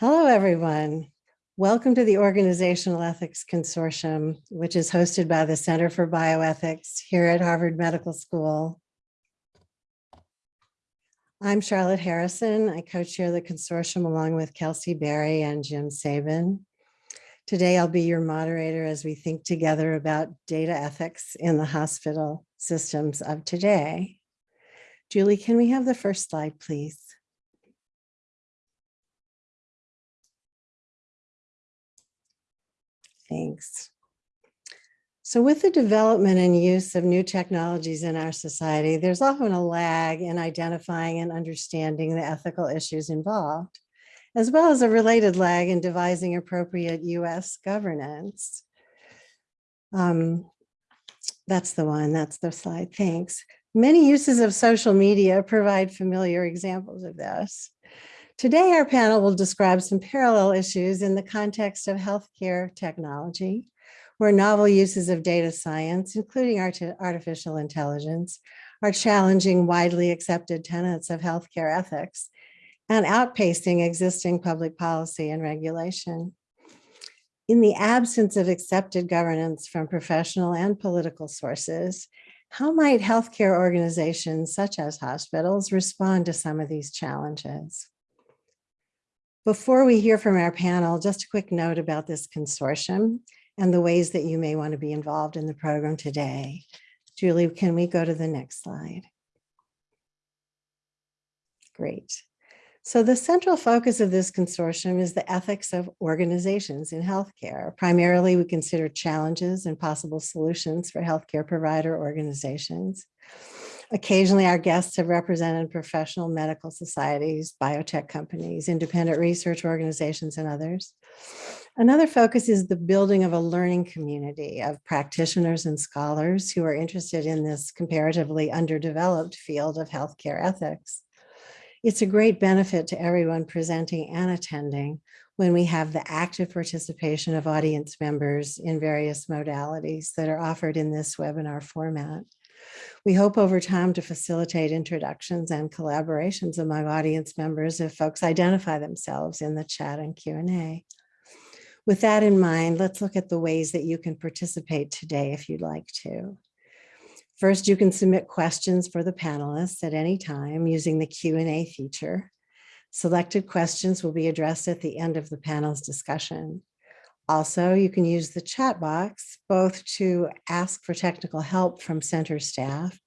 Hello, everyone. Welcome to the Organizational Ethics Consortium, which is hosted by the Center for Bioethics here at Harvard Medical School. I'm Charlotte Harrison. I co-chair the consortium along with Kelsey Berry and Jim Sabin. Today, I'll be your moderator as we think together about data ethics in the hospital systems of today. Julie, can we have the first slide, please? Thanks. So with the development and use of new technologies in our society, there's often a lag in identifying and understanding the ethical issues involved, as well as a related lag in devising appropriate US governance. Um, that's the one, that's the slide, thanks. Many uses of social media provide familiar examples of this. Today, our panel will describe some parallel issues in the context of healthcare technology, where novel uses of data science, including art artificial intelligence, are challenging widely accepted tenets of healthcare ethics and outpacing existing public policy and regulation. In the absence of accepted governance from professional and political sources, how might healthcare organizations such as hospitals respond to some of these challenges? Before we hear from our panel, just a quick note about this consortium and the ways that you may want to be involved in the program today. Julie, can we go to the next slide? Great. So the central focus of this consortium is the ethics of organizations in healthcare. Primarily, we consider challenges and possible solutions for healthcare provider organizations. Occasionally, our guests have represented professional medical societies, biotech companies, independent research organizations, and others. Another focus is the building of a learning community of practitioners and scholars who are interested in this comparatively underdeveloped field of healthcare ethics. It's a great benefit to everyone presenting and attending when we have the active participation of audience members in various modalities that are offered in this webinar format. We hope over time to facilitate introductions and collaborations among audience members if folks identify themselves in the chat and Q&A. With that in mind, let's look at the ways that you can participate today if you'd like to. First, you can submit questions for the panelists at any time using the Q&A feature. Selected questions will be addressed at the end of the panel's discussion. Also, you can use the chat box both to ask for technical help from center staff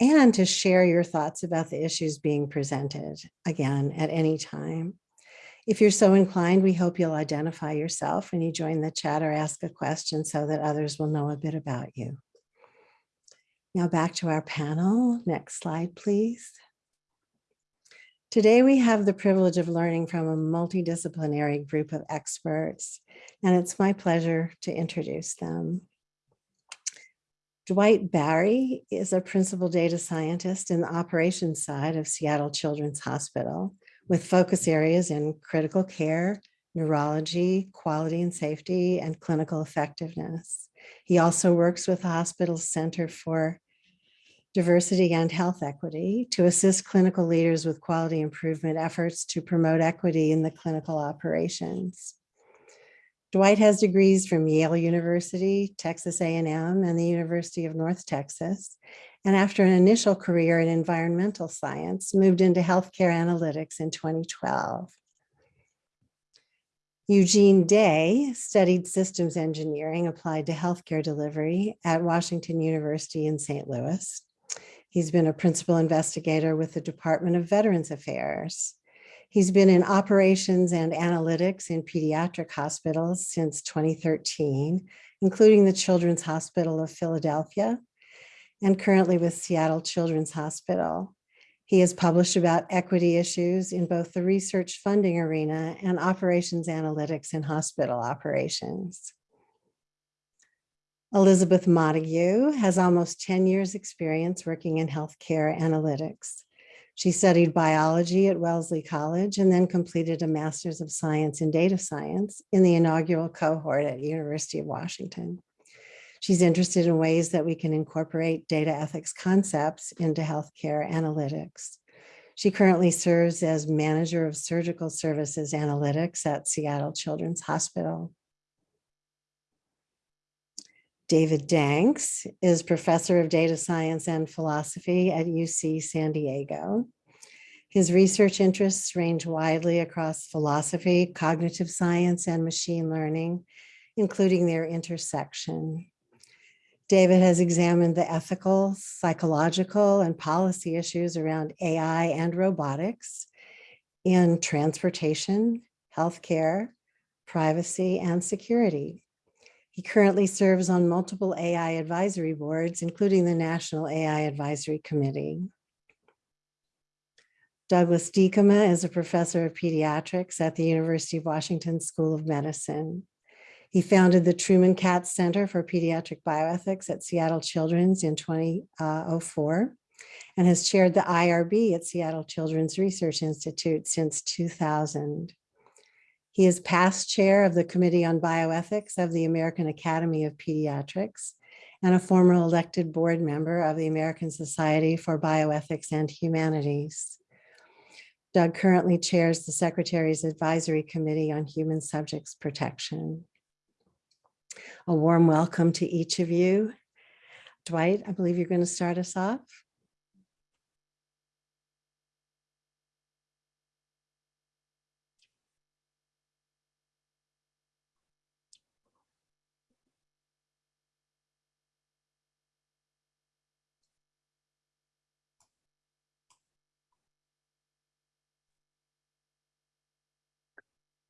and to share your thoughts about the issues being presented, again, at any time. If you're so inclined, we hope you'll identify yourself when you join the chat or ask a question so that others will know a bit about you. Now back to our panel. Next slide, please. Today, we have the privilege of learning from a multidisciplinary group of experts, and it's my pleasure to introduce them. Dwight Barry is a principal data scientist in the operations side of Seattle Children's Hospital with focus areas in critical care, neurology, quality and safety, and clinical effectiveness. He also works with the hospital's Center for diversity and health equity to assist clinical leaders with quality improvement efforts to promote equity in the clinical operations. Dwight has degrees from Yale University, Texas A&M, and the University of North Texas. And after an initial career in environmental science, moved into healthcare analytics in 2012. Eugene Day studied systems engineering applied to healthcare delivery at Washington University in St. Louis. He's been a principal investigator with the Department of Veterans Affairs. He's been in operations and analytics in pediatric hospitals since 2013, including the Children's Hospital of Philadelphia, and currently with Seattle Children's Hospital. He has published about equity issues in both the research funding arena and operations analytics in hospital operations. Elizabeth Montague has almost 10 years experience working in healthcare analytics. She studied biology at Wellesley College and then completed a master's of science in data science in the inaugural cohort at University of Washington. She's interested in ways that we can incorporate data ethics concepts into healthcare analytics. She currently serves as Manager of Surgical Services Analytics at Seattle Children's Hospital. David Danks is Professor of Data Science and Philosophy at UC San Diego. His research interests range widely across philosophy, cognitive science, and machine learning, including their intersection. David has examined the ethical, psychological, and policy issues around AI and robotics in transportation, healthcare, privacy, and security. He currently serves on multiple AI advisory boards, including the National AI Advisory Committee. Douglas Diekema is a professor of pediatrics at the University of Washington School of Medicine. He founded the Treuman Katz Center for Pediatric Bioethics at Seattle Children's in 2004 and has chaired the IRB at Seattle Children's Research Institute since 2000. He is past chair of the Committee on Bioethics of the American Academy of Pediatrics and a former elected board member of the American Society for Bioethics and Humanities. Doug currently chairs the Secretary's Advisory Committee on Human Subjects Protection. A warm welcome to each of you. Dwight, I believe you're going to start us off.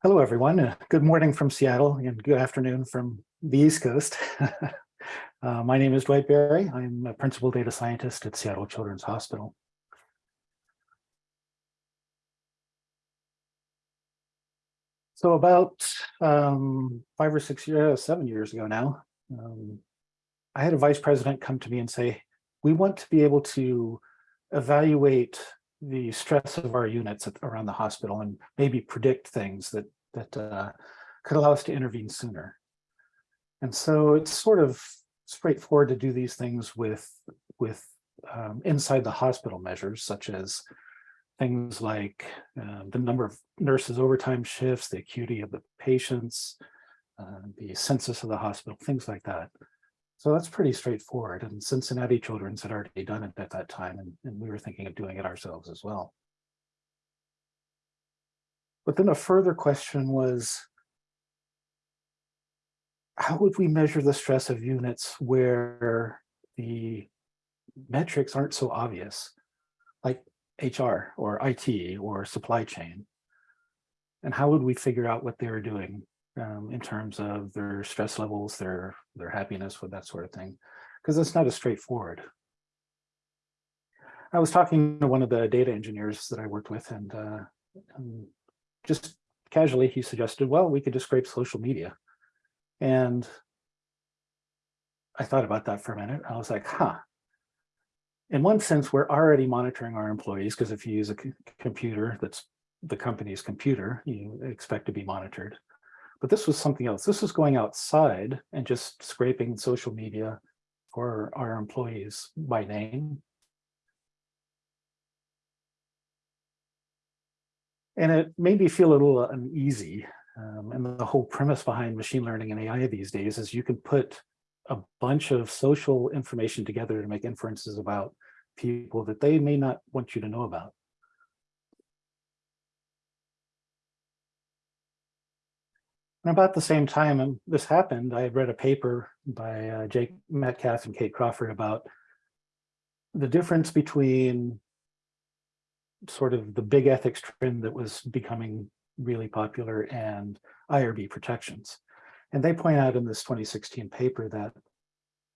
Hello, everyone. Uh, good morning from Seattle and good afternoon from the East Coast. uh, my name is Dwight Barry. I'm a principal data scientist at Seattle Children's Hospital. So about um, five or six years, seven years ago now, um, I had a vice president come to me and say, we want to be able to evaluate the stress of our units at, around the hospital and maybe predict things that that uh, could allow us to intervene sooner. And so it's sort of straightforward to do these things with with um, inside the hospital measures, such as things like uh, the number of nurses overtime shifts, the acuity of the patients, uh, the census of the hospital, things like that. So that's pretty straightforward. And Cincinnati Children's had already done it at that time, and, and we were thinking of doing it ourselves as well. But then a further question was, how would we measure the stress of units where the metrics aren't so obvious, like HR or IT or supply chain? And how would we figure out what they were doing um, in terms of their stress levels, their their happiness with that sort of thing, because it's not as straightforward. I was talking to one of the data engineers that I worked with, and, uh, and just casually, he suggested, well, we could just scrape social media. And I thought about that for a minute. I was like, huh. In one sense, we're already monitoring our employees because if you use a computer that's the company's computer, you expect to be monitored. But this was something else. This was going outside and just scraping social media for our employees by name. And it made me feel a little uneasy. Um, and the whole premise behind machine learning and AI these days is you can put a bunch of social information together to make inferences about people that they may not want you to know about. And about the same time this happened, I read a paper by uh, Jake Metcalf and Kate Crawford about the difference between sort of the big ethics trend that was becoming really popular and IRB protections. And they point out in this 2016 paper that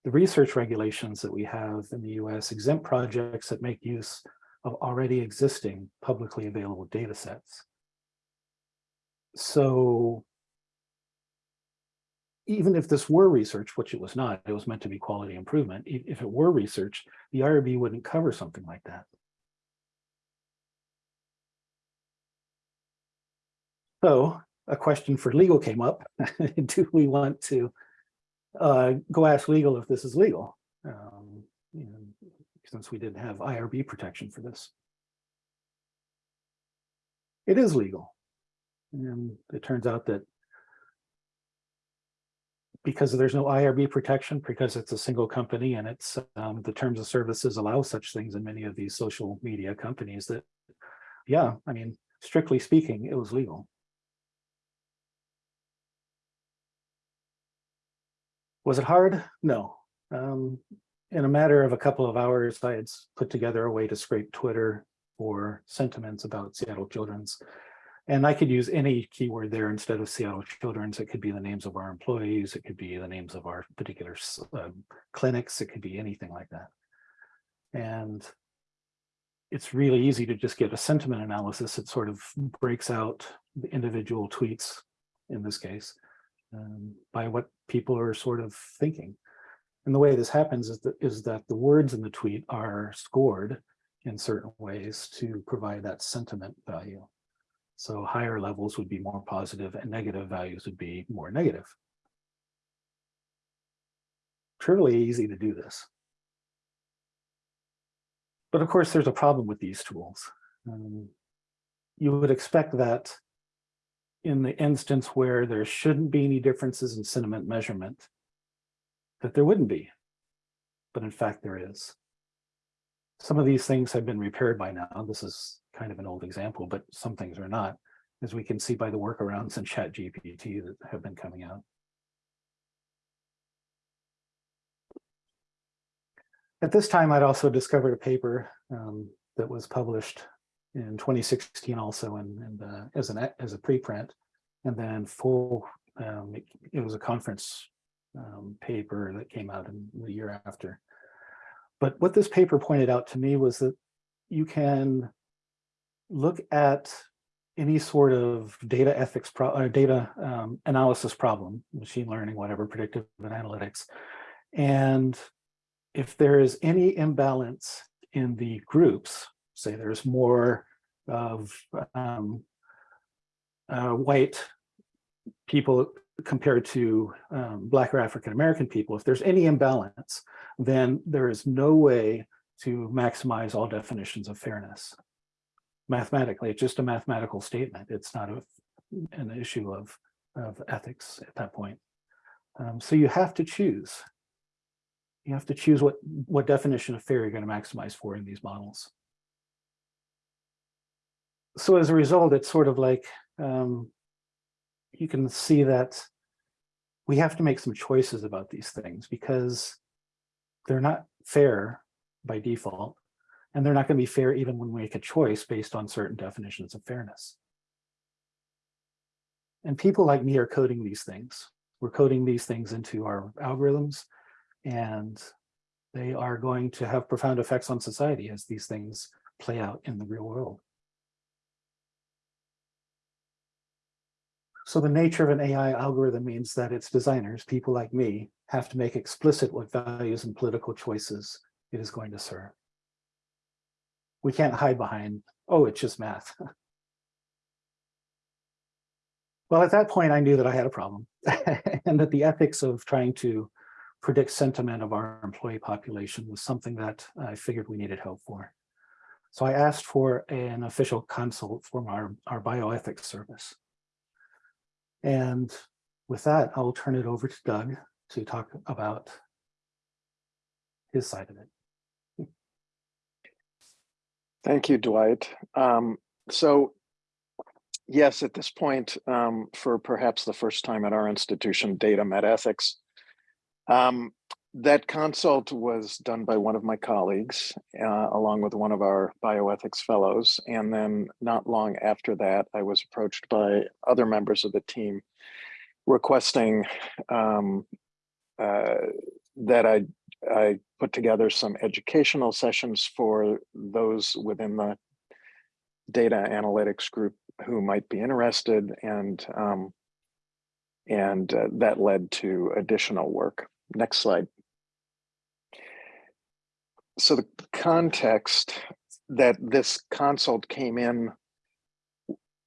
the research regulations that we have in the US exempt projects that make use of already existing publicly available data sets. So even if this were research, which it was not, it was meant to be quality improvement. If it were research, the IRB wouldn't cover something like that. So a question for legal came up. Do we want to uh, go ask legal if this is legal? Um, you know, since we didn't have IRB protection for this. it is legal. And it turns out that because there's no IRB protection, because it's a single company and it's um, the terms of services allow such things in many of these social media companies that, yeah, I mean, strictly speaking, it was legal. Was it hard? No. Um, in a matter of a couple of hours, I had put together a way to scrape Twitter for sentiments about Seattle Children's. And I could use any keyword there instead of Seattle Children's. It could be the names of our employees. It could be the names of our particular um, clinics. It could be anything like that. And it's really easy to just get a sentiment analysis. It sort of breaks out the individual tweets in this case um, by what people are sort of thinking. And the way this happens is that, is that the words in the tweet are scored in certain ways to provide that sentiment value. So higher levels would be more positive and negative values would be more negative. Truly easy to do this. But of course, there's a problem with these tools. Um, you would expect that in the instance where there shouldn't be any differences in sentiment measurement, that there wouldn't be. But in fact, there is. Some of these things have been repaired by now. This is kind of an old example, but some things are not, as we can see by the workarounds in ChatGPT that have been coming out. At this time, I'd also discovered a paper um, that was published in 2016 also in, in the, as an as a preprint and then full um, it, it was a conference um, paper that came out in the year after but what this paper pointed out to me was that you can look at any sort of data ethics pro or data um, analysis problem machine learning whatever predictive analytics and if there is any imbalance in the groups say there's more of um, uh, white people compared to um, Black or African American people, if there's any imbalance, then there is no way to maximize all definitions of fairness. Mathematically, it's just a mathematical statement. It's not a, an issue of, of ethics at that point. Um, so you have to choose. You have to choose what, what definition of fair you're going to maximize for in these models so as a result, it's sort of like um, you can see that we have to make some choices about these things because they're not fair by default, and they're not going to be fair even when we make a choice based on certain definitions of fairness. And people like me are coding these things. We're coding these things into our algorithms, and they are going to have profound effects on society as these things play out in the real world. So the nature of an AI algorithm means that its designers, people like me, have to make explicit what values and political choices it is going to serve. We can't hide behind, oh, it's just math. well, at that point, I knew that I had a problem and that the ethics of trying to predict sentiment of our employee population was something that I figured we needed help for. So I asked for an official consult from our, our bioethics service. And with that, I'll turn it over to Doug to talk about his side of it. Thank you, Dwight. Um, so yes, at this point, um, for perhaps the first time at our institution, data met ethics. Um, that consult was done by one of my colleagues, uh, along with one of our bioethics fellows. And then not long after that, I was approached by other members of the team requesting um, uh, that I, I put together some educational sessions for those within the data analytics group who might be interested and um, and uh, that led to additional work. Next slide. So the context that this consult came in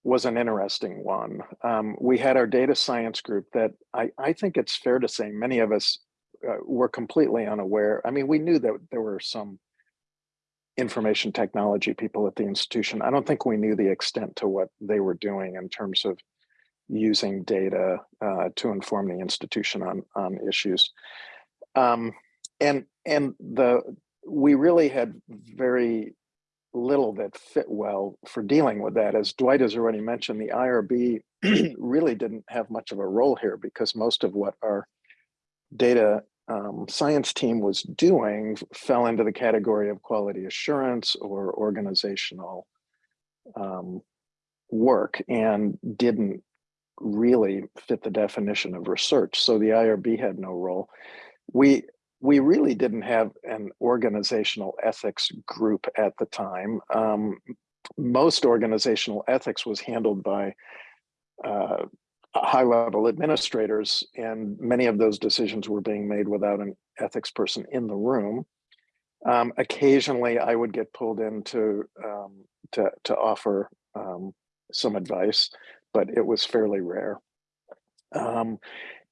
was an interesting one. Um, we had our data science group that I, I think it's fair to say many of us uh, were completely unaware. I mean, we knew that there were some information technology people at the institution. I don't think we knew the extent to what they were doing in terms of using data uh, to inform the institution on on issues. Um, and and the we really had very little that fit well for dealing with that. As Dwight has already mentioned, the IRB really didn't have much of a role here because most of what our data um, science team was doing fell into the category of quality assurance or organizational um, work and didn't really fit the definition of research. So the IRB had no role. We we really didn't have an organizational ethics group at the time. Um, most organizational ethics was handled by uh, high level administrators, and many of those decisions were being made without an ethics person in the room. Um, occasionally, I would get pulled in to, um, to, to offer um, some advice, but it was fairly rare. Um,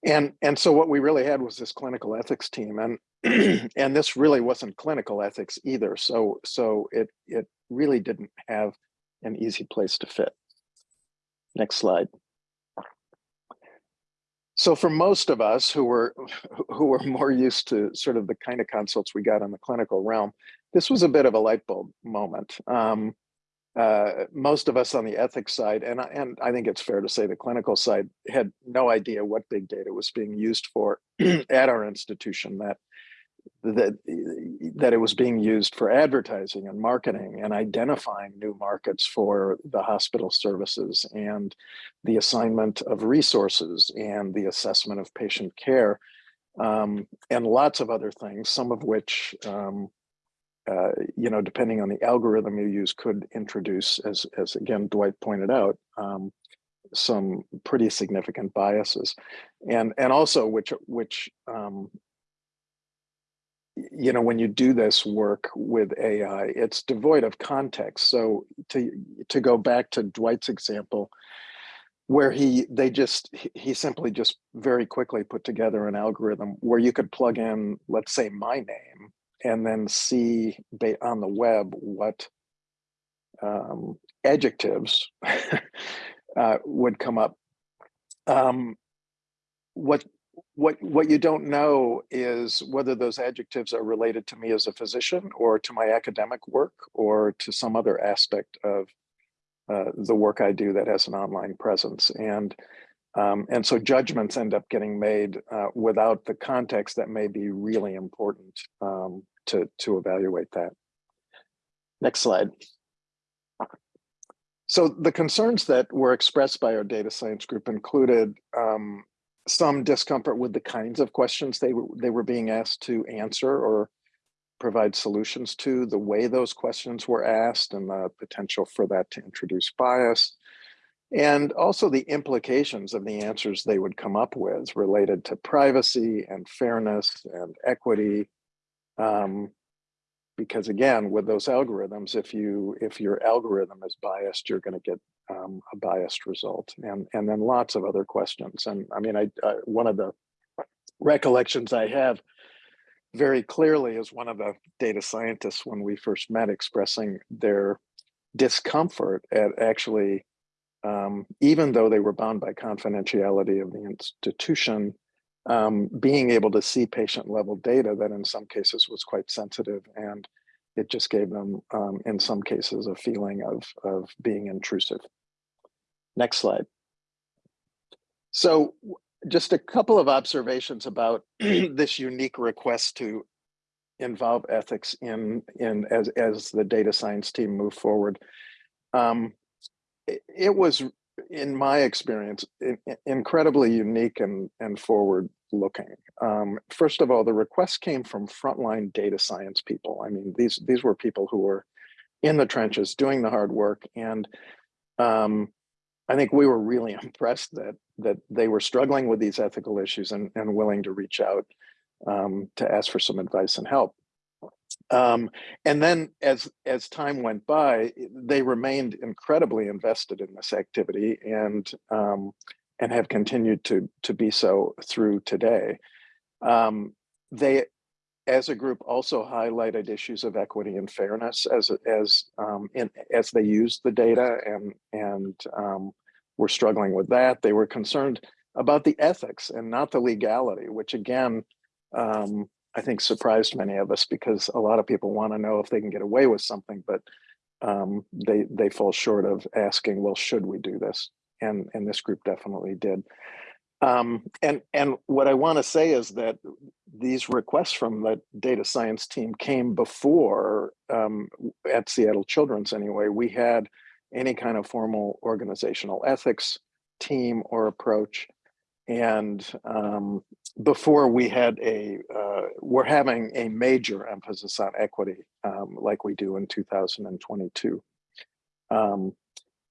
and and so what we really had was this clinical ethics team and and this really wasn't clinical ethics either so so it it really didn't have an easy place to fit next slide so for most of us who were who were more used to sort of the kind of consults we got in the clinical realm this was a bit of a light bulb moment. Um, uh, most of us on the ethics side, and, and I think it's fair to say the clinical side had no idea what big data was being used for at our institution, that, that, that it was being used for advertising and marketing and identifying new markets for the hospital services and the assignment of resources and the assessment of patient care um, and lots of other things, some of which um, uh, you know, depending on the algorithm you use, could introduce, as as again Dwight pointed out, um, some pretty significant biases, and and also which which um, you know when you do this work with AI, it's devoid of context. So to to go back to Dwight's example, where he they just he simply just very quickly put together an algorithm where you could plug in, let's say, my name and then see on the web what um, adjectives uh, would come up. Um, what what what you don't know is whether those adjectives are related to me as a physician or to my academic work or to some other aspect of uh, the work I do that has an online presence. And um, and so judgments end up getting made uh, without the context that may be really important um, to, to evaluate that. Next slide. So the concerns that were expressed by our data science group included um, some discomfort with the kinds of questions they were, they were being asked to answer or provide solutions to, the way those questions were asked and the potential for that to introduce bias, and also the implications of the answers they would come up with related to privacy and fairness and equity um, because again, with those algorithms, if you if your algorithm is biased, you're going to get um, a biased result, and and then lots of other questions. And I mean, I, one of the recollections I have very clearly is one of the data scientists when we first met expressing their discomfort at actually, um, even though they were bound by confidentiality of the institution, um, being able to see patient level data that in some cases was quite sensitive and it just gave them um, in some cases a feeling of, of being intrusive. Next slide. So just a couple of observations about this unique request to involve ethics in, in as, as the data science team move forward. Um, it, it was in my experience, incredibly unique and, and forward looking. Um, first of all, the request came from frontline data science people. I mean, these, these were people who were in the trenches doing the hard work. And um, I think we were really impressed that, that they were struggling with these ethical issues and, and willing to reach out um, to ask for some advice and help. Um, and then as as time went by, they remained incredibly invested in this activity and um, and have continued to to be so through today. Um, they as a group, also highlighted issues of equity and fairness as as um, in, as they used the data and and um, were struggling with that. They were concerned about the ethics and not the legality, which again, um, I think surprised many of us because a lot of people want to know if they can get away with something, but um, they they fall short of asking, well, should we do this? And and this group definitely did. Um, and and what I want to say is that these requests from the data science team came before um, at Seattle Children's anyway. We had any kind of formal organizational ethics team or approach. And um, before we had a, uh, we're having a major emphasis on equity um, like we do in 2022. Um,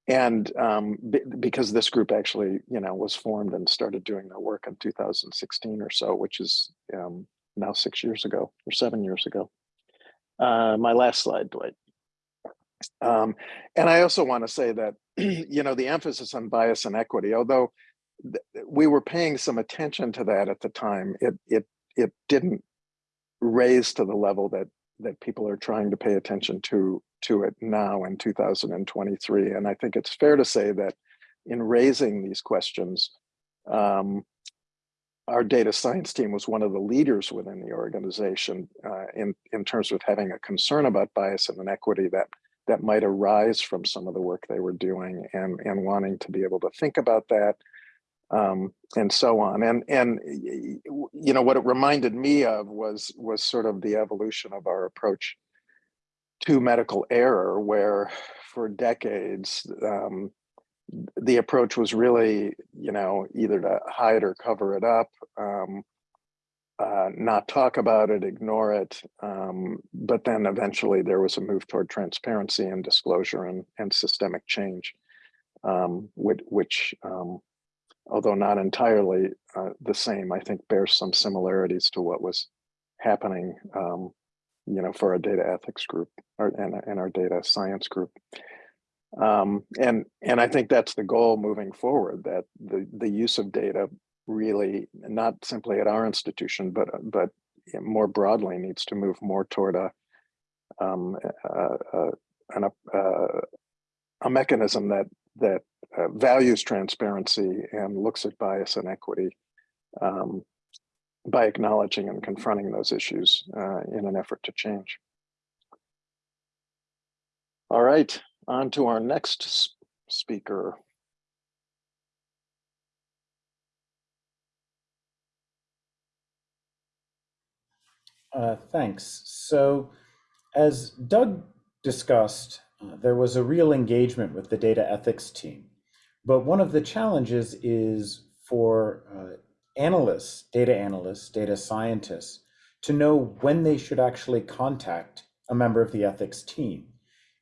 and um, because this group actually, you know, was formed and started doing their work in 2016 or so, which is um, now six years ago or seven years ago. Uh, my last slide, Dwight. Um, and I also want to say that, you know, the emphasis on bias and equity, although we were paying some attention to that at the time, it it it didn't raise to the level that that people are trying to pay attention to to it now in 2023. And I think it's fair to say that in raising these questions, um, our data science team was one of the leaders within the organization uh, in, in terms of having a concern about bias and inequity that that might arise from some of the work they were doing and, and wanting to be able to think about that um, and so on. And, and, you know, what it reminded me of was, was sort of the evolution of our approach to medical error, where for decades, um, the approach was really, you know, either to hide or cover it up, um, uh, not talk about it, ignore it. Um, but then eventually there was a move toward transparency and disclosure and, and systemic change, um, which, which um, although not entirely uh, the same, I think bears some similarities to what was happening, um, you know, for our data ethics group or, and, and our data science group. Um, and and I think that's the goal moving forward. That the the use of data really not simply at our institution, but but more broadly needs to move more toward a um, a, a, an, a, a mechanism that that uh, values transparency and looks at bias and equity um, by acknowledging and confronting those issues uh, in an effort to change. All right, on to our next speaker. Uh, thanks. So as Doug discussed, uh, there was a real engagement with the data ethics team. But one of the challenges is for uh, analysts, data analysts, data scientists, to know when they should actually contact a member of the ethics team.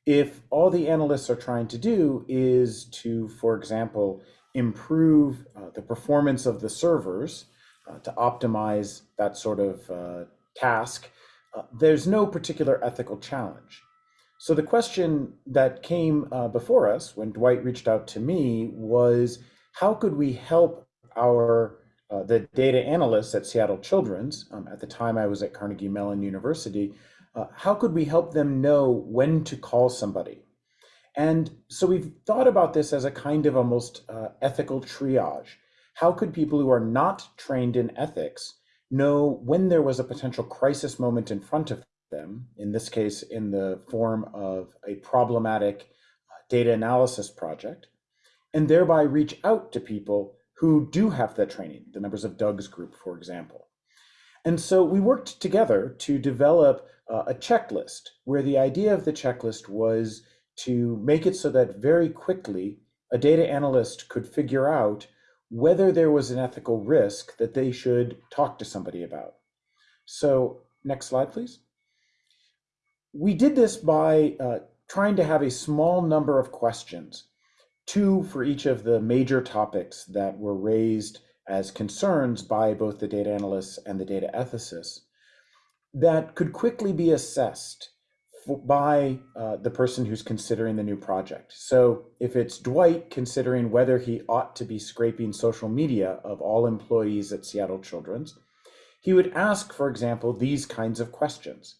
If all the analysts are trying to do is to, for example, improve uh, the performance of the servers uh, to optimize that sort of uh, task, uh, there's no particular ethical challenge. So the question that came uh, before us when Dwight reached out to me was, how could we help our uh, the data analysts at Seattle Children's, um, at the time I was at Carnegie Mellon University, uh, how could we help them know when to call somebody? And so we've thought about this as a kind of almost uh, ethical triage. How could people who are not trained in ethics know when there was a potential crisis moment in front of them, in this case, in the form of a problematic uh, data analysis project, and thereby reach out to people who do have that training, the members of Doug's group, for example. And so we worked together to develop uh, a checklist where the idea of the checklist was to make it so that very quickly a data analyst could figure out whether there was an ethical risk that they should talk to somebody about. So next slide, please we did this by uh, trying to have a small number of questions, two for each of the major topics that were raised as concerns by both the data analysts and the data ethicists, that could quickly be assessed by uh, the person who's considering the new project. So if it's Dwight considering whether he ought to be scraping social media of all employees at Seattle Children's, he would ask, for example, these kinds of questions.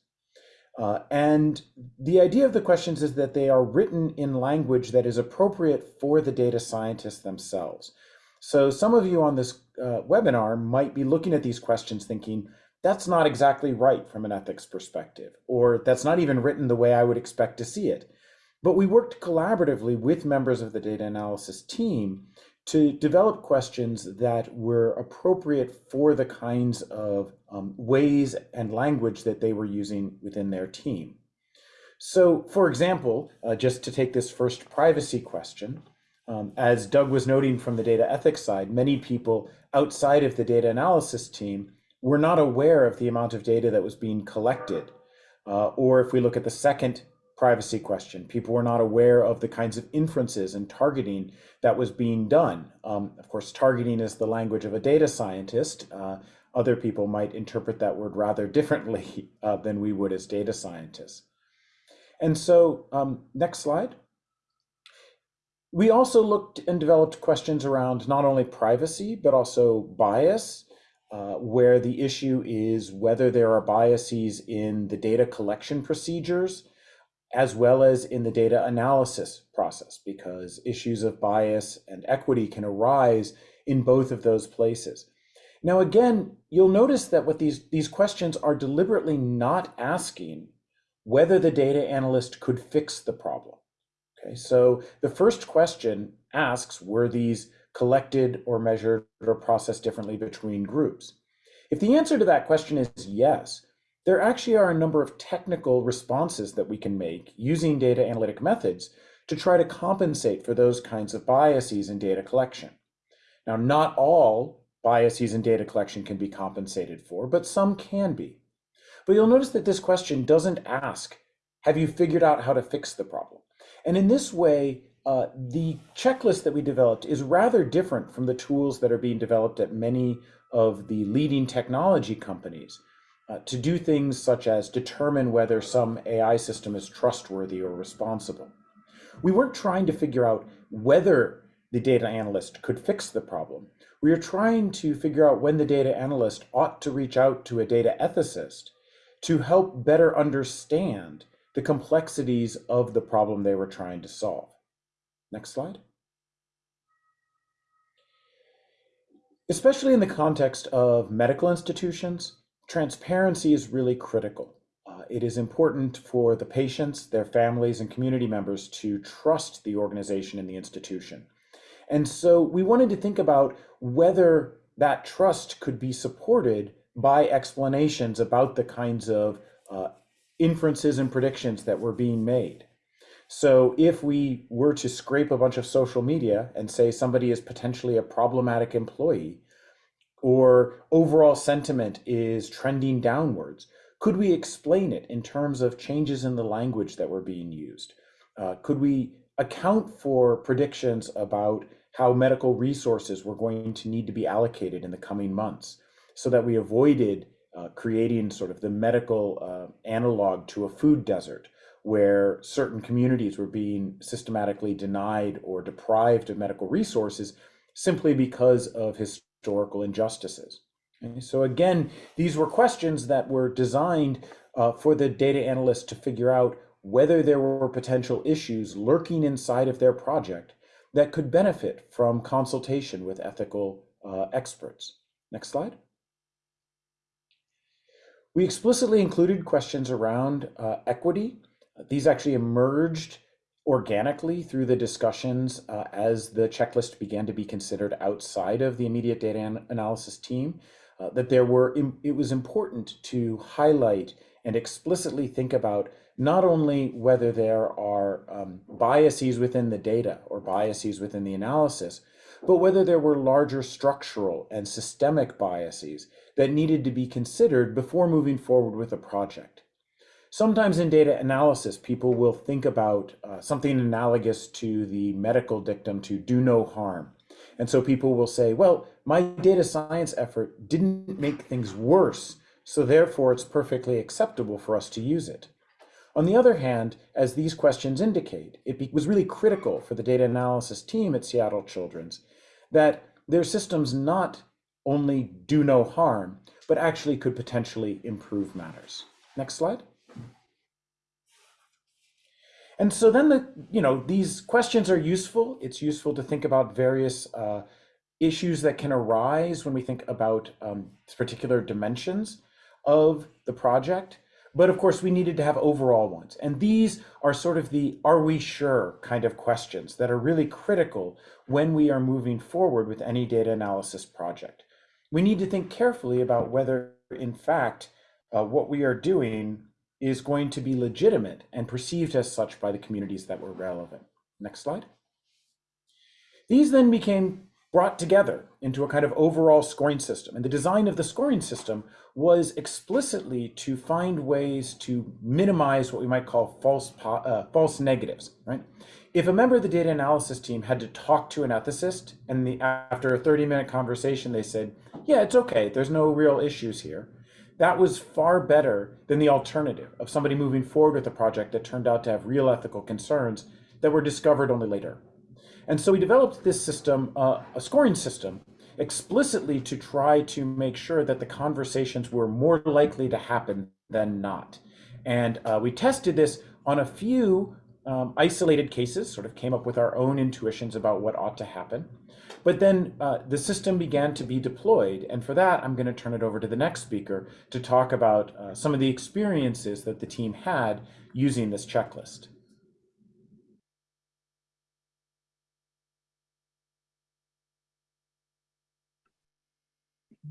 Uh, and the idea of the questions is that they are written in language that is appropriate for the data scientists themselves. So some of you on this uh, webinar might be looking at these questions thinking, that's not exactly right from an ethics perspective, or that's not even written the way I would expect to see it. But we worked collaboratively with members of the data analysis team to develop questions that were appropriate for the kinds of um, ways and language that they were using within their team. So for example, uh, just to take this first privacy question, um, as Doug was noting from the data ethics side, many people outside of the data analysis team were not aware of the amount of data that was being collected. Uh, or if we look at the second privacy question. People were not aware of the kinds of inferences and targeting that was being done. Um, of course, targeting is the language of a data scientist. Uh, other people might interpret that word rather differently uh, than we would as data scientists. And so, um, next slide. We also looked and developed questions around not only privacy, but also bias, uh, where the issue is whether there are biases in the data collection procedures as well as in the data analysis process, because issues of bias and equity can arise in both of those places. Now, again, you'll notice that what these, these questions are deliberately not asking whether the data analyst could fix the problem. Okay, so the first question asks, were these collected or measured or processed differently between groups? If the answer to that question is yes, there actually are a number of technical responses that we can make using data analytic methods to try to compensate for those kinds of biases in data collection. Now, not all biases in data collection can be compensated for, but some can be. But you'll notice that this question doesn't ask, have you figured out how to fix the problem? And in this way, uh, the checklist that we developed is rather different from the tools that are being developed at many of the leading technology companies uh, to do things such as determine whether some AI system is trustworthy or responsible. We weren't trying to figure out whether the data analyst could fix the problem. We are trying to figure out when the data analyst ought to reach out to a data ethicist to help better understand the complexities of the problem they were trying to solve. Next slide. Especially in the context of medical institutions, transparency is really critical. Uh, it is important for the patients, their families, and community members to trust the organization and the institution. And so we wanted to think about whether that trust could be supported by explanations about the kinds of uh, inferences and predictions that were being made. So if we were to scrape a bunch of social media and say somebody is potentially a problematic employee, or overall sentiment is trending downwards. Could we explain it in terms of changes in the language that were being used? Uh, could we account for predictions about how medical resources were going to need to be allocated in the coming months so that we avoided uh, creating sort of the medical uh, analog to a food desert where certain communities were being systematically denied or deprived of medical resources simply because of his historical injustices. Okay, so again, these were questions that were designed uh, for the data analyst to figure out whether there were potential issues lurking inside of their project that could benefit from consultation with ethical uh, experts. Next slide. We explicitly included questions around uh, equity. These actually emerged organically through the discussions uh, as the checklist began to be considered outside of the immediate data an analysis team, uh, that there were, it was important to highlight and explicitly think about not only whether there are um, biases within the data or biases within the analysis, but whether there were larger structural and systemic biases that needed to be considered before moving forward with a project. Sometimes in data analysis, people will think about uh, something analogous to the medical dictum to do no harm. And so people will say, well, my data science effort didn't make things worse, so therefore it's perfectly acceptable for us to use it. On the other hand, as these questions indicate, it was really critical for the data analysis team at Seattle Children's that their systems not only do no harm, but actually could potentially improve matters. Next slide. And so then the, you know, these questions are useful. It's useful to think about various uh, issues that can arise when we think about um, particular dimensions of the project. But of course, we needed to have overall ones. And these are sort of the are we sure kind of questions that are really critical when we are moving forward with any data analysis project. We need to think carefully about whether, in fact, uh, what we are doing is going to be legitimate and perceived as such by the communities that were relevant. Next slide. These then became brought together into a kind of overall scoring system. And the design of the scoring system was explicitly to find ways to minimize what we might call false, uh, false negatives, right? If a member of the data analysis team had to talk to an ethicist and the, after a 30 minute conversation, they said, yeah, it's okay, there's no real issues here. That was far better than the alternative of somebody moving forward with a project that turned out to have real ethical concerns that were discovered only later. And so we developed this system, uh, a scoring system, explicitly to try to make sure that the conversations were more likely to happen than not. And uh, we tested this on a few um, isolated cases, sort of came up with our own intuitions about what ought to happen. But then uh, the system began to be deployed. And for that, I'm going to turn it over to the next speaker to talk about uh, some of the experiences that the team had using this checklist.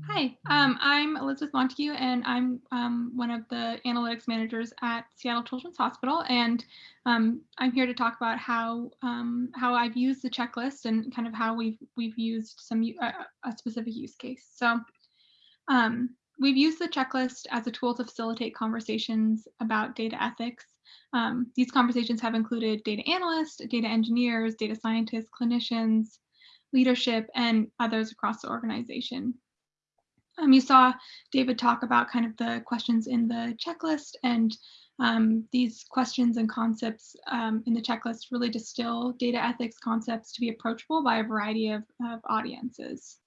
Hi, um, I'm Elizabeth Montague, and I'm um, one of the analytics managers at Seattle Children's Hospital. And um, I'm here to talk about how um, how I've used the checklist and kind of how we've we've used some uh, a specific use case. So um, we've used the checklist as a tool to facilitate conversations about data ethics. Um, these conversations have included data analysts, data engineers, data scientists, clinicians, leadership, and others across the organization. Um, you saw David talk about kind of the questions in the checklist and um, these questions and concepts um, in the checklist really distill data ethics concepts to be approachable by a variety of, of audiences.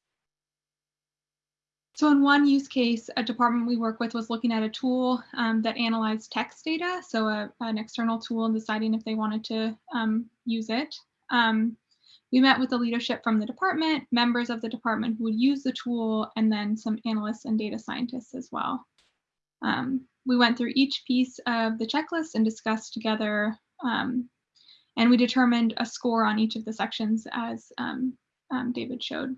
So in one use case, a department we work with was looking at a tool um, that analyzed text data, so a, an external tool and deciding if they wanted to um, use it. Um, we met with the leadership from the department, members of the department who would use the tool, and then some analysts and data scientists as well. Um, we went through each piece of the checklist and discussed together, um, and we determined a score on each of the sections as um, um David showed.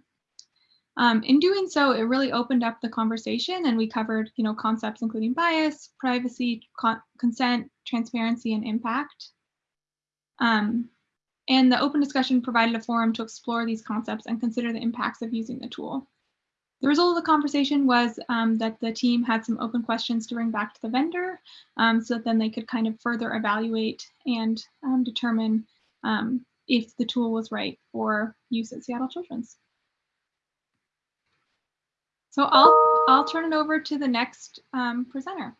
Um, in doing so, it really opened up the conversation and we covered you know, concepts including bias, privacy, con consent, transparency, and impact. Um, and the open discussion provided a forum to explore these concepts and consider the impacts of using the tool. The result of the conversation was um, that the team had some open questions to bring back to the vendor um, so that then they could kind of further evaluate and um, determine um, if the tool was right for use at Seattle Children's. So I'll, I'll turn it over to the next um, presenter.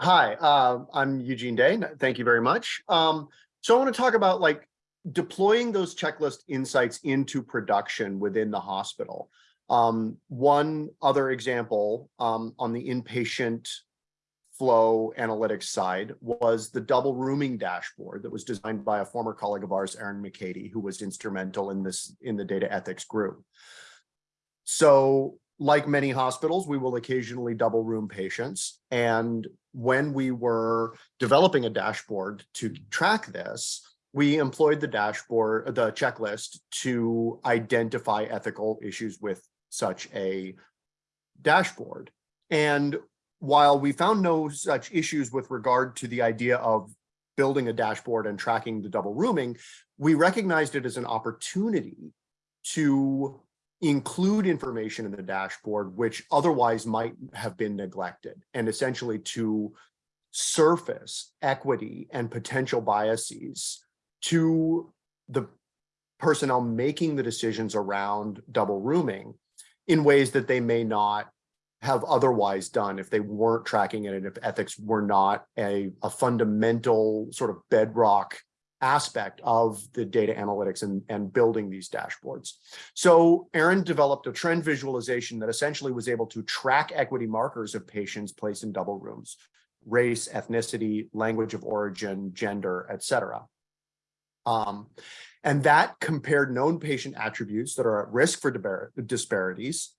Hi, uh, I'm Eugene Day. Thank you very much. Um, so I want to talk about like deploying those checklist insights into production within the hospital. Um, one other example um, on the inpatient flow analytics side was the double rooming dashboard that was designed by a former colleague of ours, Aaron McCady, who was instrumental in this in the data ethics group. So like many hospitals, we will occasionally double room patients. And when we were developing a dashboard to track this, we employed the dashboard, the checklist to identify ethical issues with such a dashboard. And while we found no such issues with regard to the idea of building a dashboard and tracking the double rooming, we recognized it as an opportunity to include information in the dashboard which otherwise might have been neglected and essentially to surface equity and potential biases to the personnel making the decisions around double rooming in ways that they may not have otherwise done if they weren't tracking it and if ethics were not a, a fundamental sort of bedrock aspect of the data analytics and, and building these dashboards. So Aaron developed a trend visualization that essentially was able to track equity markers of patients placed in double rooms, race, ethnicity, language of origin, gender, et cetera. Um, and that compared known patient attributes that are at risk for disparities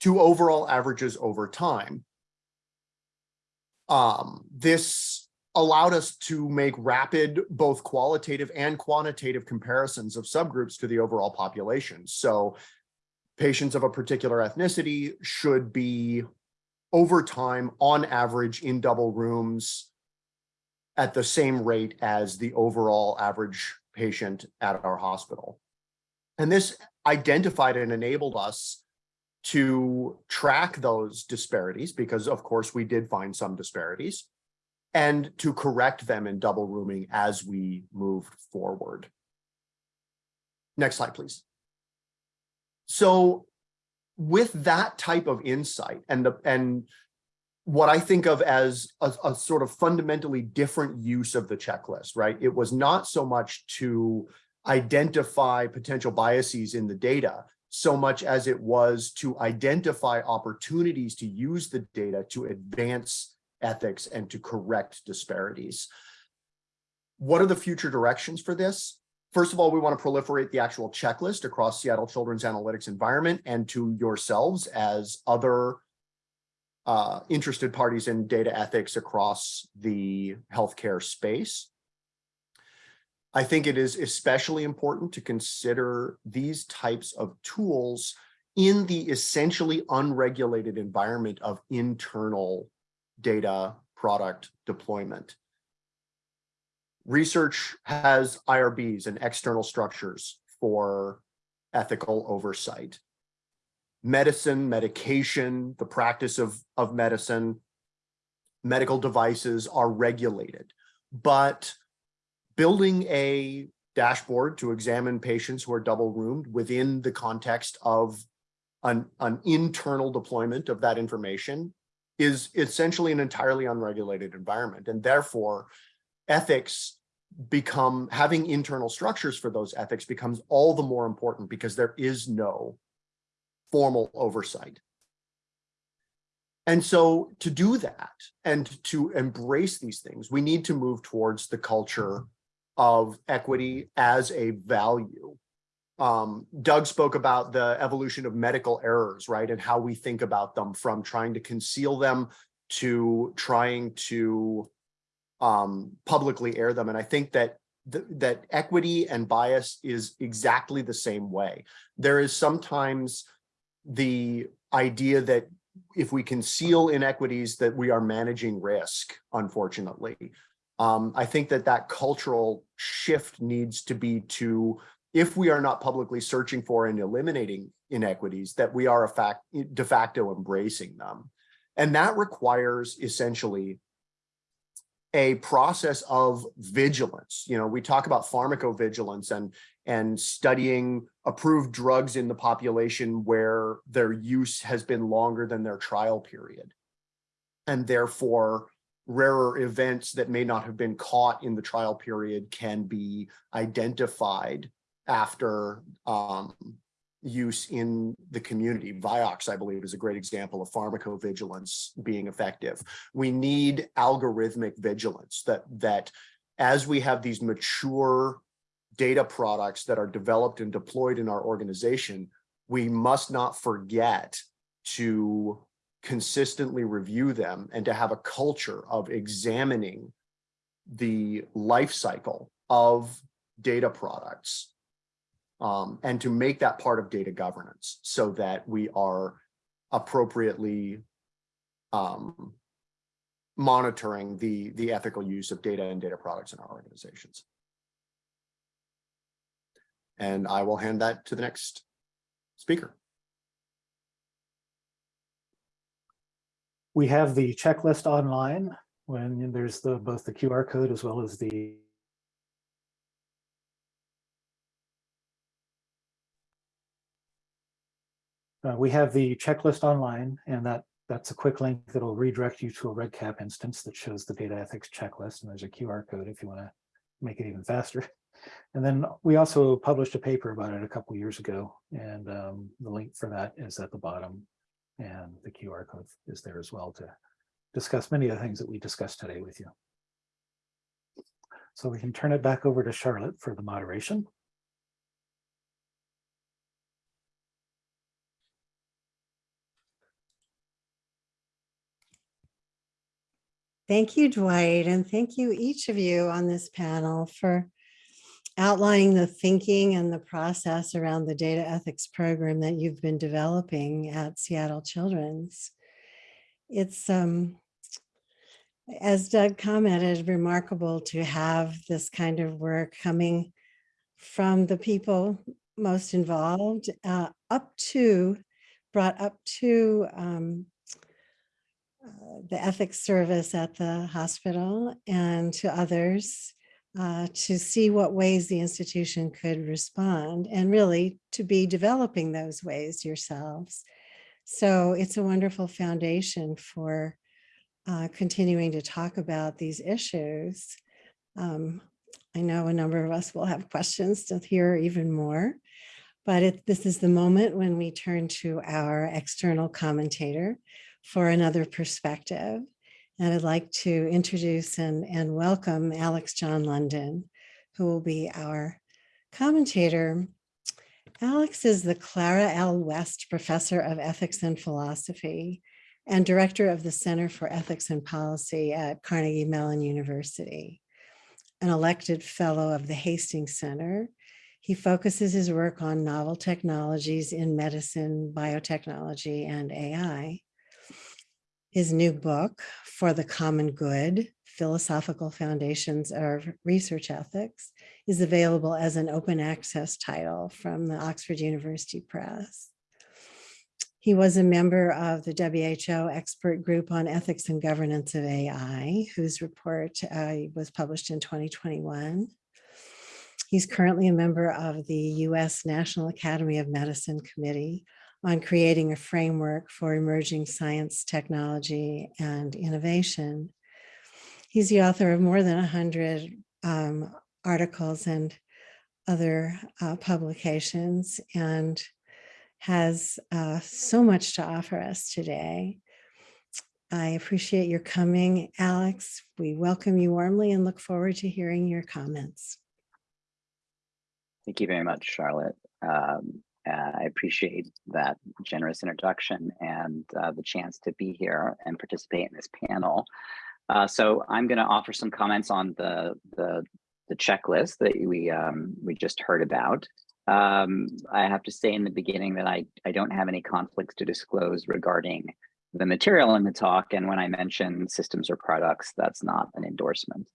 to overall averages over time. Um, this allowed us to make rapid, both qualitative and quantitative comparisons of subgroups to the overall population. So patients of a particular ethnicity should be over time, on average, in double rooms at the same rate as the overall average patient at our hospital. And this identified and enabled us to track those disparities because of course we did find some disparities and to correct them in double rooming as we moved forward. Next slide, please. So with that type of insight and the and what I think of as a, a, sort of fundamentally different use of the checklist, right? It was not so much to identify potential biases in the data, so much as it was to identify opportunities to use the data to advance ethics and to correct disparities. What are the future directions for this? First of all, we want to proliferate the actual checklist across Seattle Children's Analytics environment and to yourselves as other uh, interested parties in data ethics across the healthcare space. I think it is especially important to consider these types of tools in the essentially unregulated environment of internal data product deployment. Research has IRBs and external structures for ethical oversight. Medicine, medication, the practice of, of medicine, medical devices are regulated, but building a dashboard to examine patients who are double roomed within the context of an, an internal deployment of that information is essentially an entirely unregulated environment. And therefore, ethics become, having internal structures for those ethics becomes all the more important because there is no formal oversight. And so to do that and to embrace these things, we need to move towards the culture of equity as a value. Um, Doug spoke about the evolution of medical errors, right? And how we think about them from trying to conceal them to trying to um, publicly air them. And I think that th that equity and bias is exactly the same way. There is sometimes the idea that if we conceal inequities that we are managing risk, unfortunately. Um, I think that that cultural shift needs to be to, if we are not publicly searching for and eliminating inequities, that we are a fact, de facto embracing them. And that requires essentially a process of vigilance. You know, we talk about pharmacovigilance and, and studying approved drugs in the population where their use has been longer than their trial period. And therefore, rarer events that may not have been caught in the trial period can be identified after um, use in the community. Vioxx, I believe, is a great example of pharmacovigilance being effective. We need algorithmic vigilance that, that as we have these mature data products that are developed and deployed in our organization, we must not forget to consistently review them and to have a culture of examining the life cycle of data products um, and to make that part of data governance so that we are appropriately um, monitoring the, the ethical use of data and data products in our organizations. And I will hand that to the next speaker. We have the checklist online when there's the both the QR code as well as the Uh, we have the checklist online and that that's a quick link that'll redirect you to a REDCap instance that shows the data ethics checklist and there's a QR code if you want to make it even faster. And then we also published a paper about it a couple years ago, and um, the link for that is at the bottom. And the QR code is there as well to discuss many of the things that we discussed today with you. So we can turn it back over to Charlotte for the moderation. Thank you, Dwight, and thank you each of you on this panel for outlining the thinking and the process around the data ethics program that you've been developing at Seattle Children's. It's, um, as Doug commented, remarkable to have this kind of work coming from the people most involved uh, up to, brought up to um, the ethics service at the hospital and to others uh, to see what ways the institution could respond and really to be developing those ways yourselves. So it's a wonderful foundation for uh, continuing to talk about these issues. Um, I know a number of us will have questions to hear even more, but it, this is the moment when we turn to our external commentator for another perspective. And I'd like to introduce and, and welcome Alex John London, who will be our commentator. Alex is the Clara L. West Professor of Ethics and Philosophy and Director of the Center for Ethics and Policy at Carnegie Mellon University, an elected fellow of the Hastings Center. He focuses his work on novel technologies in medicine, biotechnology, and AI. His new book, For the Common Good, Philosophical Foundations of Research Ethics, is available as an open access title from the Oxford University Press. He was a member of the WHO expert group on ethics and governance of AI, whose report uh, was published in 2021. He's currently a member of the US National Academy of Medicine Committee on creating a framework for emerging science, technology, and innovation. He's the author of more than 100 um, articles and other uh, publications and has uh, so much to offer us today. I appreciate your coming, Alex. We welcome you warmly and look forward to hearing your comments. Thank you very much, Charlotte. Um, uh, I appreciate that generous introduction and uh, the chance to be here and participate in this panel. Uh, so I'm going to offer some comments on the, the, the checklist that we, um, we just heard about. Um, I have to say in the beginning that I, I don't have any conflicts to disclose regarding the material in the talk. And when I mention systems or products, that's not an endorsement.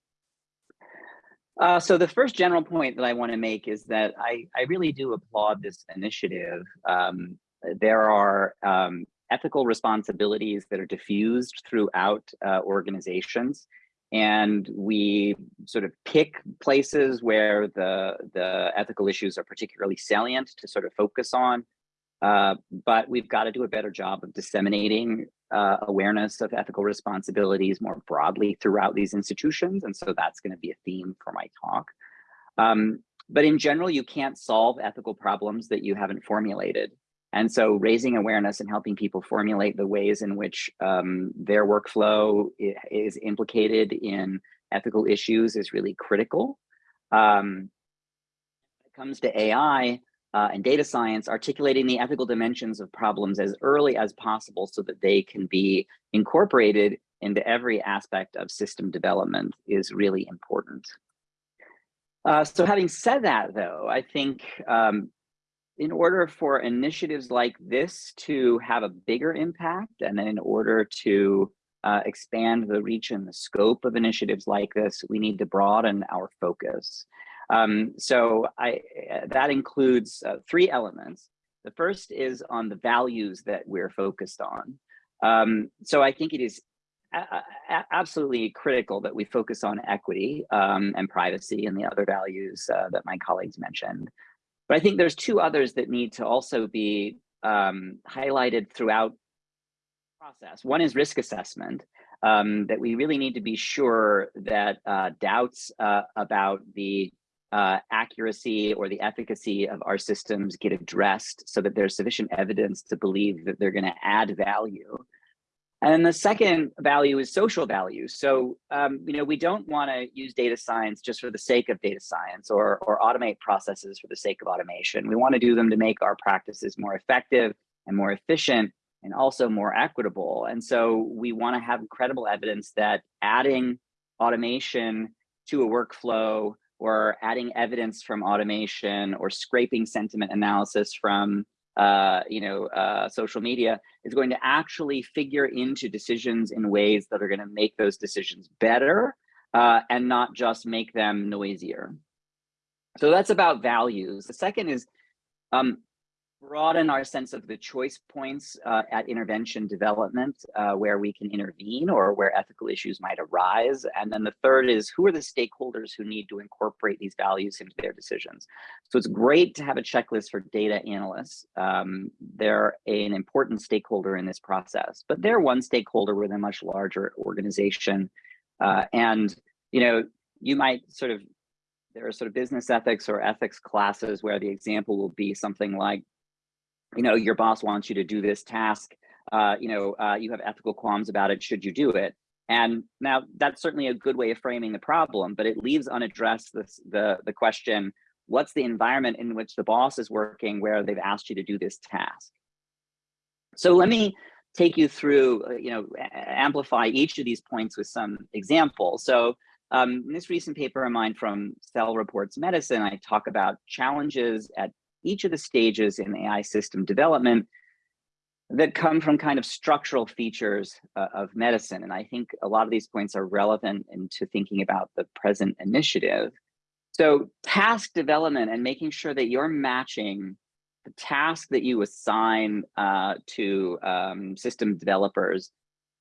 Uh, so the first general point that I want to make is that I, I really do applaud this initiative. Um, there are um, ethical responsibilities that are diffused throughout uh, organizations and we sort of pick places where the the ethical issues are particularly salient to sort of focus on uh, but we've got to do a better job of disseminating uh, awareness of ethical responsibilities more broadly throughout these institutions and so that's going to be a theme for my talk um, but in general you can't solve ethical problems that you haven't formulated and so raising awareness and helping people formulate the ways in which um, their workflow is implicated in ethical issues is really critical. Um, when it comes to AI uh, and data science, articulating the ethical dimensions of problems as early as possible so that they can be incorporated into every aspect of system development is really important. Uh, so having said that, though, I think um, in order for initiatives like this to have a bigger impact and then in order to uh, expand the reach and the scope of initiatives like this, we need to broaden our focus. Um, so I, that includes uh, three elements. The first is on the values that we're focused on. Um, so I think it is absolutely critical that we focus on equity um, and privacy and the other values uh, that my colleagues mentioned. But I think there's two others that need to also be um, highlighted throughout process. One is risk assessment. um, that we really need to be sure that uh, doubts uh, about the uh, accuracy or the efficacy of our systems get addressed so that there's sufficient evidence to believe that they're going to add value. And then the second value is social value. So, um, you know, we don't want to use data science just for the sake of data science or, or automate processes for the sake of automation. We want to do them to make our practices more effective and more efficient and also more equitable. And so we want to have credible evidence that adding automation to a workflow or adding evidence from automation or scraping sentiment analysis from uh, you know, uh, social media is going to actually figure into decisions in ways that are going to make those decisions better uh, and not just make them noisier. So that's about values. The second is um, broaden our sense of the choice points uh, at intervention development uh, where we can intervene or where ethical issues might arise. And then the third is who are the stakeholders who need to incorporate these values into their decisions. So it's great to have a checklist for data analysts. Um, they're an important stakeholder in this process, but they're one stakeholder with a much larger organization. Uh, and, you know, you might sort of there are sort of business ethics or ethics classes where the example will be something like you know, your boss wants you to do this task, uh, you know, uh, you have ethical qualms about it, should you do it? And now that's certainly a good way of framing the problem, but it leaves unaddressed this, the, the question, what's the environment in which the boss is working where they've asked you to do this task? So let me take you through, uh, you know, amplify each of these points with some examples. So um, in this recent paper of mine from Cell Reports Medicine, I talk about challenges at each of the stages in AI system development that come from kind of structural features uh, of medicine. And I think a lot of these points are relevant into thinking about the present initiative. So task development and making sure that you're matching the task that you assign uh, to um, system developers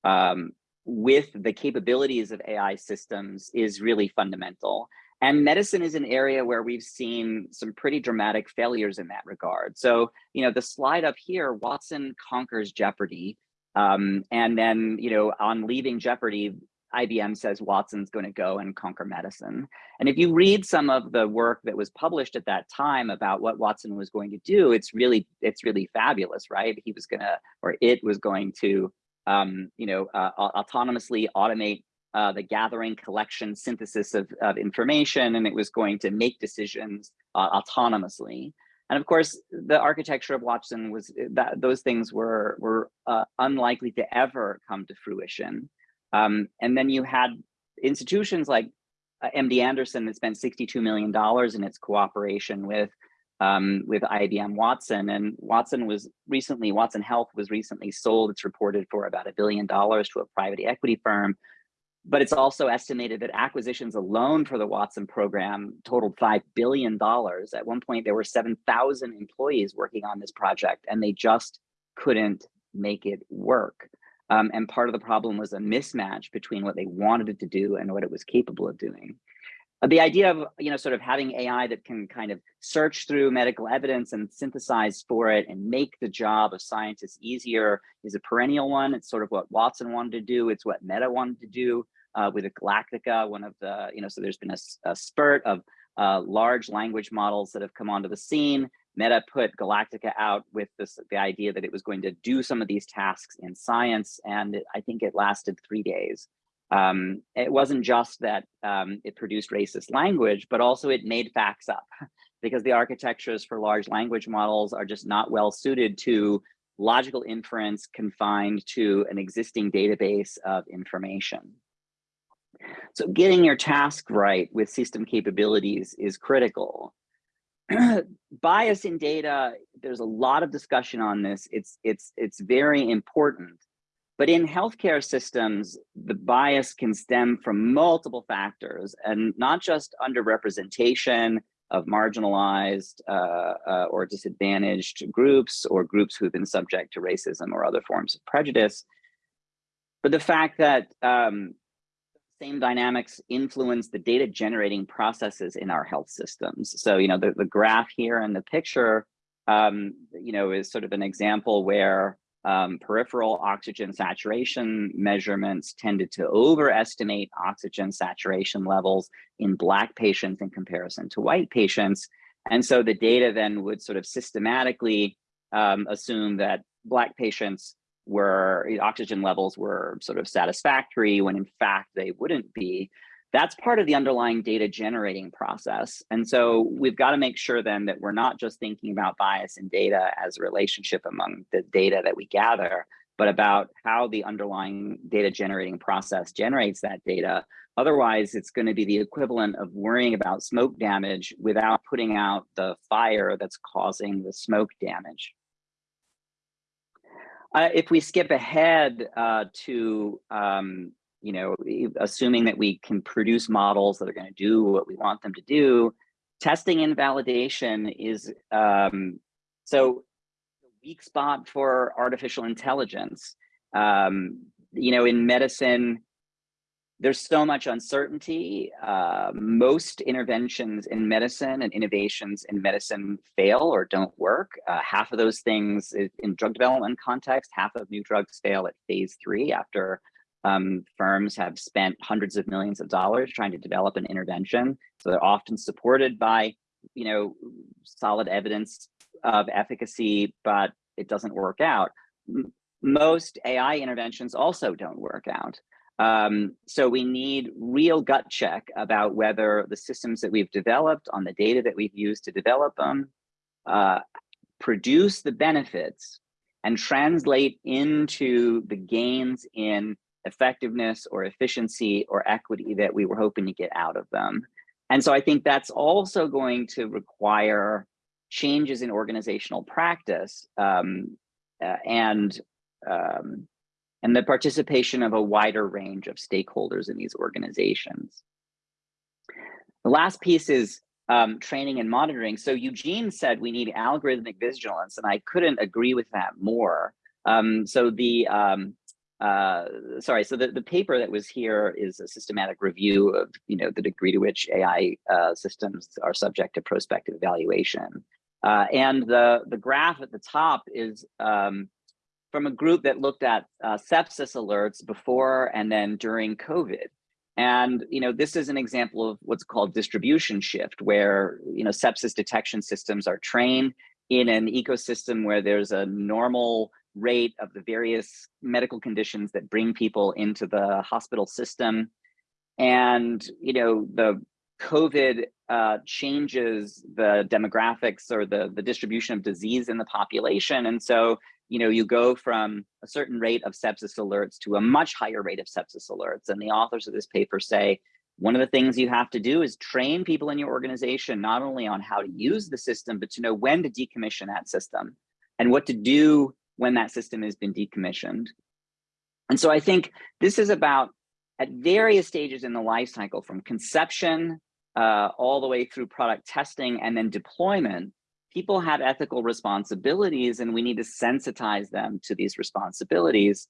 um, with the capabilities of AI systems is really fundamental. And medicine is an area where we've seen some pretty dramatic failures in that regard. So, you know, the slide up here, Watson conquers Jeopardy. Um, and then, you know, on leaving Jeopardy, IBM says Watson's going to go and conquer medicine. And if you read some of the work that was published at that time about what Watson was going to do, it's really, it's really fabulous, right? He was going to, or it was going to, um, you know, uh, autonomously automate uh, the gathering, collection, synthesis of, of information, and it was going to make decisions uh, autonomously. And of course, the architecture of Watson was that those things were were uh, unlikely to ever come to fruition. Um, and then you had institutions like uh, MD Anderson that spent $62 million in its cooperation with um, with IBM Watson. And Watson was recently, Watson Health was recently sold. It's reported for about a billion dollars to a private equity firm but it's also estimated that acquisitions alone for the Watson program totaled $5 billion. At one point, there were 7,000 employees working on this project, and they just couldn't make it work. Um, and part of the problem was a mismatch between what they wanted it to do and what it was capable of doing. Uh, the idea of, you know, sort of having AI that can kind of search through medical evidence and synthesize for it and make the job of scientists easier is a perennial one. It's sort of what Watson wanted to do. It's what Meta wanted to do uh, with Galactica, one of the, you know, so there's been a, a spurt of uh, large language models that have come onto the scene. Meta put Galactica out with this, the idea that it was going to do some of these tasks in science, and it, I think it lasted three days. Um, it wasn't just that um, it produced racist language, but also it made facts up because the architectures for large language models are just not well suited to logical inference confined to an existing database of information. So getting your task right with system capabilities is critical. Bias in data, there's a lot of discussion on this. It's, it's, it's very important. But in healthcare systems, the bias can stem from multiple factors and not just underrepresentation of marginalized uh, uh, or disadvantaged groups or groups who've been subject to racism or other forms of prejudice, but the fact that um, same dynamics influence the data generating processes in our health systems. So, you know, the, the graph here and the picture, um, you know, is sort of an example where um, peripheral oxygen saturation measurements tended to overestimate oxygen saturation levels in Black patients in comparison to white patients. And so the data then would sort of systematically um, assume that Black patients were oxygen levels were sort of satisfactory when in fact they wouldn't be. That's part of the underlying data generating process. And so we've got to make sure then that we're not just thinking about bias in data as a relationship among the data that we gather, but about how the underlying data generating process generates that data. Otherwise, it's going to be the equivalent of worrying about smoke damage without putting out the fire that's causing the smoke damage. Uh, if we skip ahead uh, to, um, you know, assuming that we can produce models that are going to do what we want them to do, testing and validation is um, so weak spot for artificial intelligence. Um, you know, in medicine, there's so much uncertainty. Uh, most interventions in medicine and innovations in medicine fail or don't work. Uh, half of those things in drug development context, half of new drugs fail at phase three after um, firms have spent hundreds of millions of dollars trying to develop an intervention. So they're often supported by, you know, solid evidence of efficacy, but it doesn't work out. M most AI interventions also don't work out. Um, so we need real gut check about whether the systems that we've developed on the data that we've used to develop them uh, produce the benefits and translate into the gains in effectiveness or efficiency or equity that we were hoping to get out of them. And so I think that's also going to require changes in organizational practice um, uh, and um, and the participation of a wider range of stakeholders in these organizations. The last piece is um, training and monitoring. So Eugene said we need algorithmic vigilance, and I couldn't agree with that more. Um, so the, um, uh, sorry, so the, the paper that was here is a systematic review of, you know, the degree to which AI uh, systems are subject to prospective evaluation. Uh, and the, the graph at the top is um, from a group that looked at uh, sepsis alerts before and then during COVID. And you know, this is an example of what's called distribution shift, where you know sepsis detection systems are trained in an ecosystem where there's a normal rate of the various medical conditions that bring people into the hospital system. And you know, the COVID uh, changes the demographics or the, the distribution of disease in the population. And so you know, you go from a certain rate of sepsis alerts to a much higher rate of sepsis alerts. And the authors of this paper say, one of the things you have to do is train people in your organization, not only on how to use the system, but to know when to decommission that system and what to do when that system has been decommissioned. And so I think this is about at various stages in the life cycle from conception uh, all the way through product testing and then deployment, people have ethical responsibilities and we need to sensitize them to these responsibilities.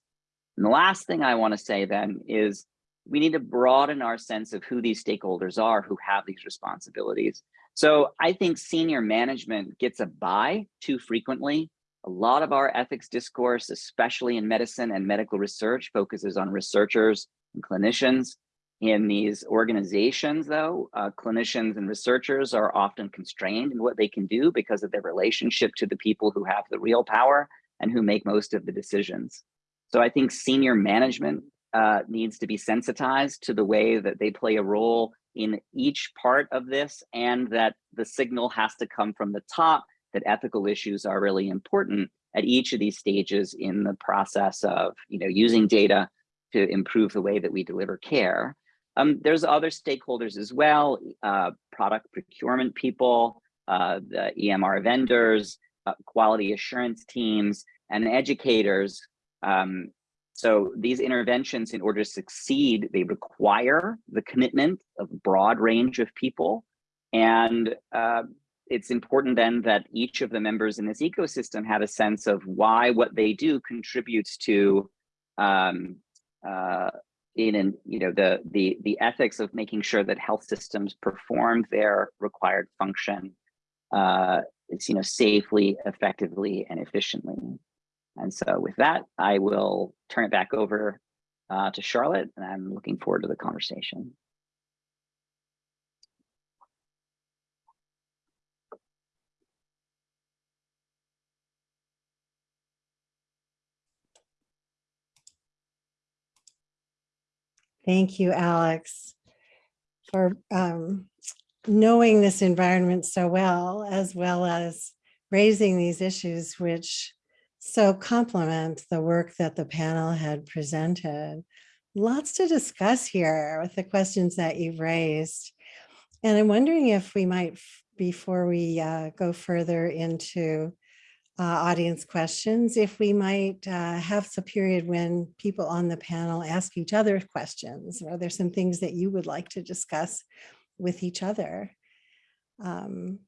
And the last thing I want to say then is we need to broaden our sense of who these stakeholders are who have these responsibilities. So I think senior management gets a bye too frequently. A lot of our ethics discourse, especially in medicine and medical research, focuses on researchers and clinicians. In these organizations, though, uh, clinicians and researchers are often constrained in what they can do because of their relationship to the people who have the real power and who make most of the decisions. So I think senior management uh, needs to be sensitized to the way that they play a role in each part of this and that the signal has to come from the top that ethical issues are really important at each of these stages in the process of you know, using data to improve the way that we deliver care. Um, there's other stakeholders as well, uh, product procurement people, uh, the EMR vendors, uh, quality assurance teams, and educators. Um, so these interventions, in order to succeed, they require the commitment of a broad range of people. And uh, it's important then that each of the members in this ecosystem have a sense of why what they do contributes to um, uh, in and you know the the the ethics of making sure that health systems perform their required function uh it's you know safely effectively and efficiently And so with that, I will turn it back over uh, to Charlotte, and I'm looking forward to the conversation. Thank you, Alex, for um, knowing this environment so well, as well as raising these issues, which so complement the work that the panel had presented. Lots to discuss here with the questions that you've raised. And I'm wondering if we might, before we uh, go further into uh, audience questions, if we might uh, have a period when people on the panel ask each other questions. Are there some things that you would like to discuss with each other? Um,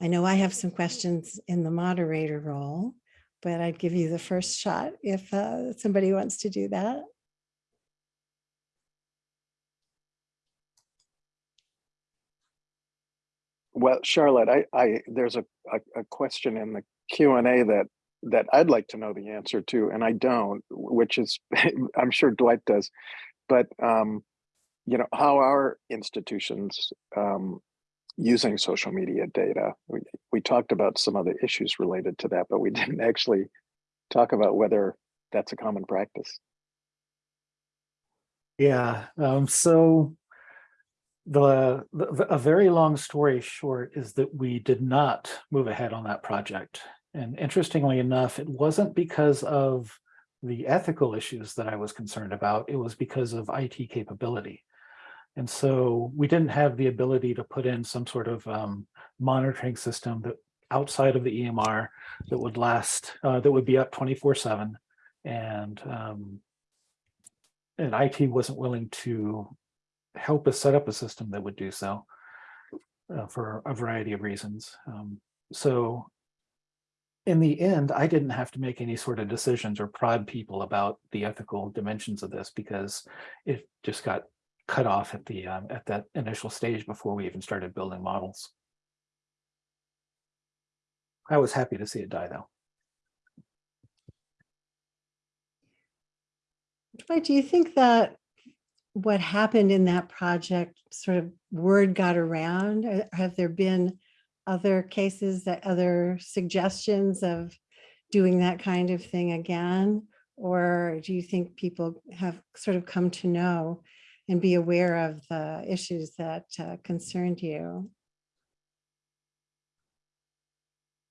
I know I have some questions in the moderator role, but I'd give you the first shot if uh, somebody wants to do that. Well, Charlotte, I, I, there's a, a, a question in the Q and A that, that I'd like to know the answer to, and I don't, which is, I'm sure Dwight does. But, um, you know, how are institutions, um, using social media data? We, we talked about some of the issues related to that, but we didn't actually talk about whether that's a common practice. Yeah, um, so the, the, a very long story short is that we did not move ahead on that project. And interestingly enough, it wasn't because of the ethical issues that I was concerned about. It was because of IT capability. And so we didn't have the ability to put in some sort of um, monitoring system that outside of the EMR that would last, uh, that would be up 24 seven. And, um, and IT wasn't willing to help us set up a system that would do so uh, for a variety of reasons. Um, so in the end, I didn't have to make any sort of decisions or prod people about the ethical dimensions of this because it just got cut off at the um, at that initial stage before we even started building models. I was happy to see it die though. Do you think that what happened in that project sort of word got around? Uh, Have there been other cases that other suggestions of doing that kind of thing again? Or do you think people have sort of come to know and be aware of the issues that uh, concerned you?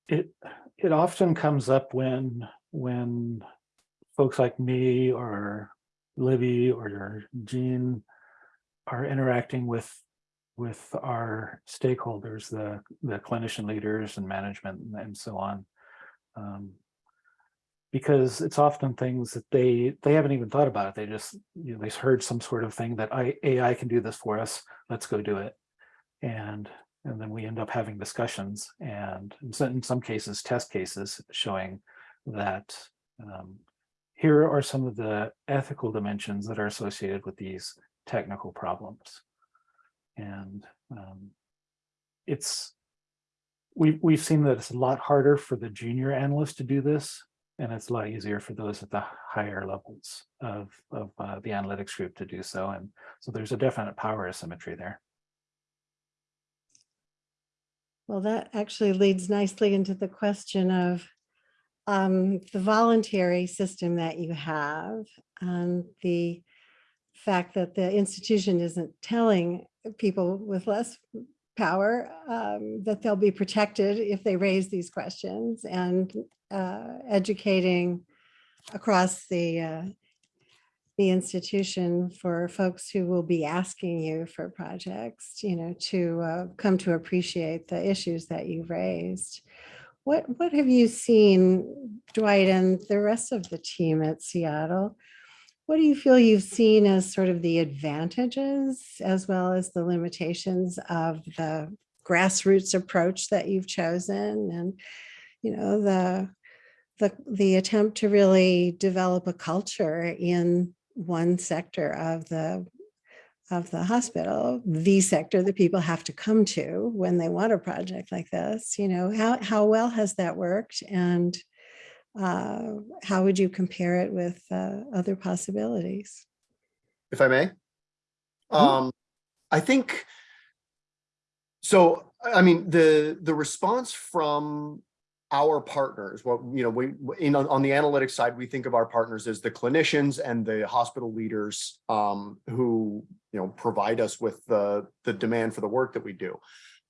It it often comes up when when folks like me or Libby or Gene are interacting with with our stakeholders, the the clinician leaders and management and, and so on. Um, because it's often things that they they haven't even thought about it. They just you know they heard some sort of thing that I AI can do this for us. Let's go do it, and and then we end up having discussions and in some, in some cases test cases showing that um, here are some of the ethical dimensions that are associated with these technical problems. And um, it's, we've, we've seen that it's a lot harder for the junior analysts to do this, and it's a lot easier for those at the higher levels of, of uh, the analytics group to do so. And so there's a definite power asymmetry there. Well, that actually leads nicely into the question of um, the voluntary system that you have the fact that the institution isn't telling people with less power um, that they'll be protected if they raise these questions and uh, educating across the uh, the institution for folks who will be asking you for projects, you know, to uh, come to appreciate the issues that you've raised. What, what have you seen, Dwight, and the rest of the team at Seattle? What do you feel you've seen as sort of the advantages as well as the limitations of the grassroots approach that you've chosen and, you know, the, the, the attempt to really develop a culture in one sector of the of the hospital, the sector that people have to come to when they want a project like this, you know, how, how well has that worked? And uh, how would you compare it with uh, other possibilities? if I may. Mhm. Um, I think, so, I mean, the, the response from our partners, what, you know, we, in, on the analytics side, we think of our partners as the clinicians and the hospital leaders um, who, you know, provide us with the, the demand for the work that we do.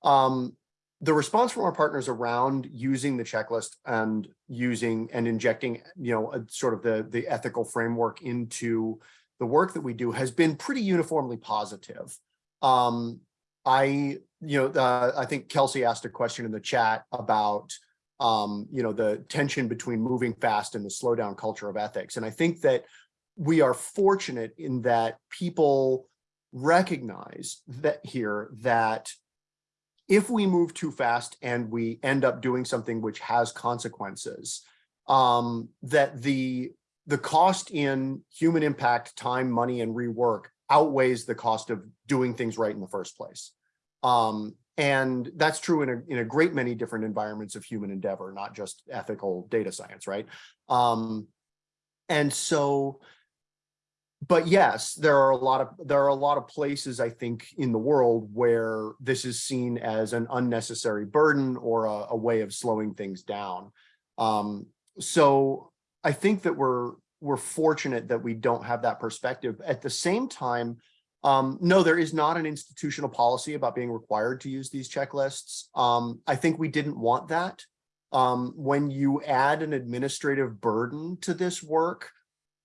Um, the response from our partners around using the checklist and using and injecting, you know, a sort of the, the ethical framework into the work that we do has been pretty uniformly positive. Um, I, you know, uh, I think Kelsey asked a question in the chat about, um, you know, the tension between moving fast and the slowdown culture of ethics. And I think that we are fortunate in that people recognize that here that if we move too fast and we end up doing something which has consequences, um, that the the cost in human impact, time, money, and rework outweighs the cost of doing things right in the first place. Um, and that's true in a, in a great many different environments of human endeavor, not just ethical data science, right? Um, and so, but yes, there are a lot of there are a lot of places I think in the world where this is seen as an unnecessary burden or a, a way of slowing things down. Um, so I think that we're we're fortunate that we don't have that perspective. At the same time, um, no, there is not an institutional policy about being required to use these checklists. Um, I think we didn't want that. Um, when you add an administrative burden to this work,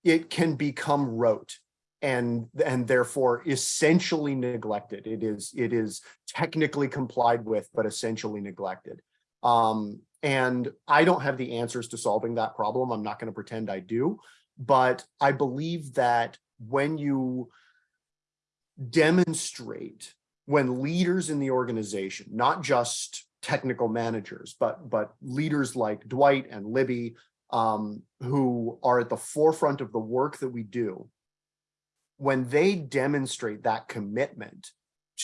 it can become rote and and therefore essentially neglected. It is it is technically complied with, but essentially neglected. Um, and I don't have the answers to solving that problem. I'm not going to pretend I do, but I believe that when you demonstrate, when leaders in the organization, not just technical managers, but but leaders like Dwight and Libby, um, who are at the forefront of the work that we do, when they demonstrate that commitment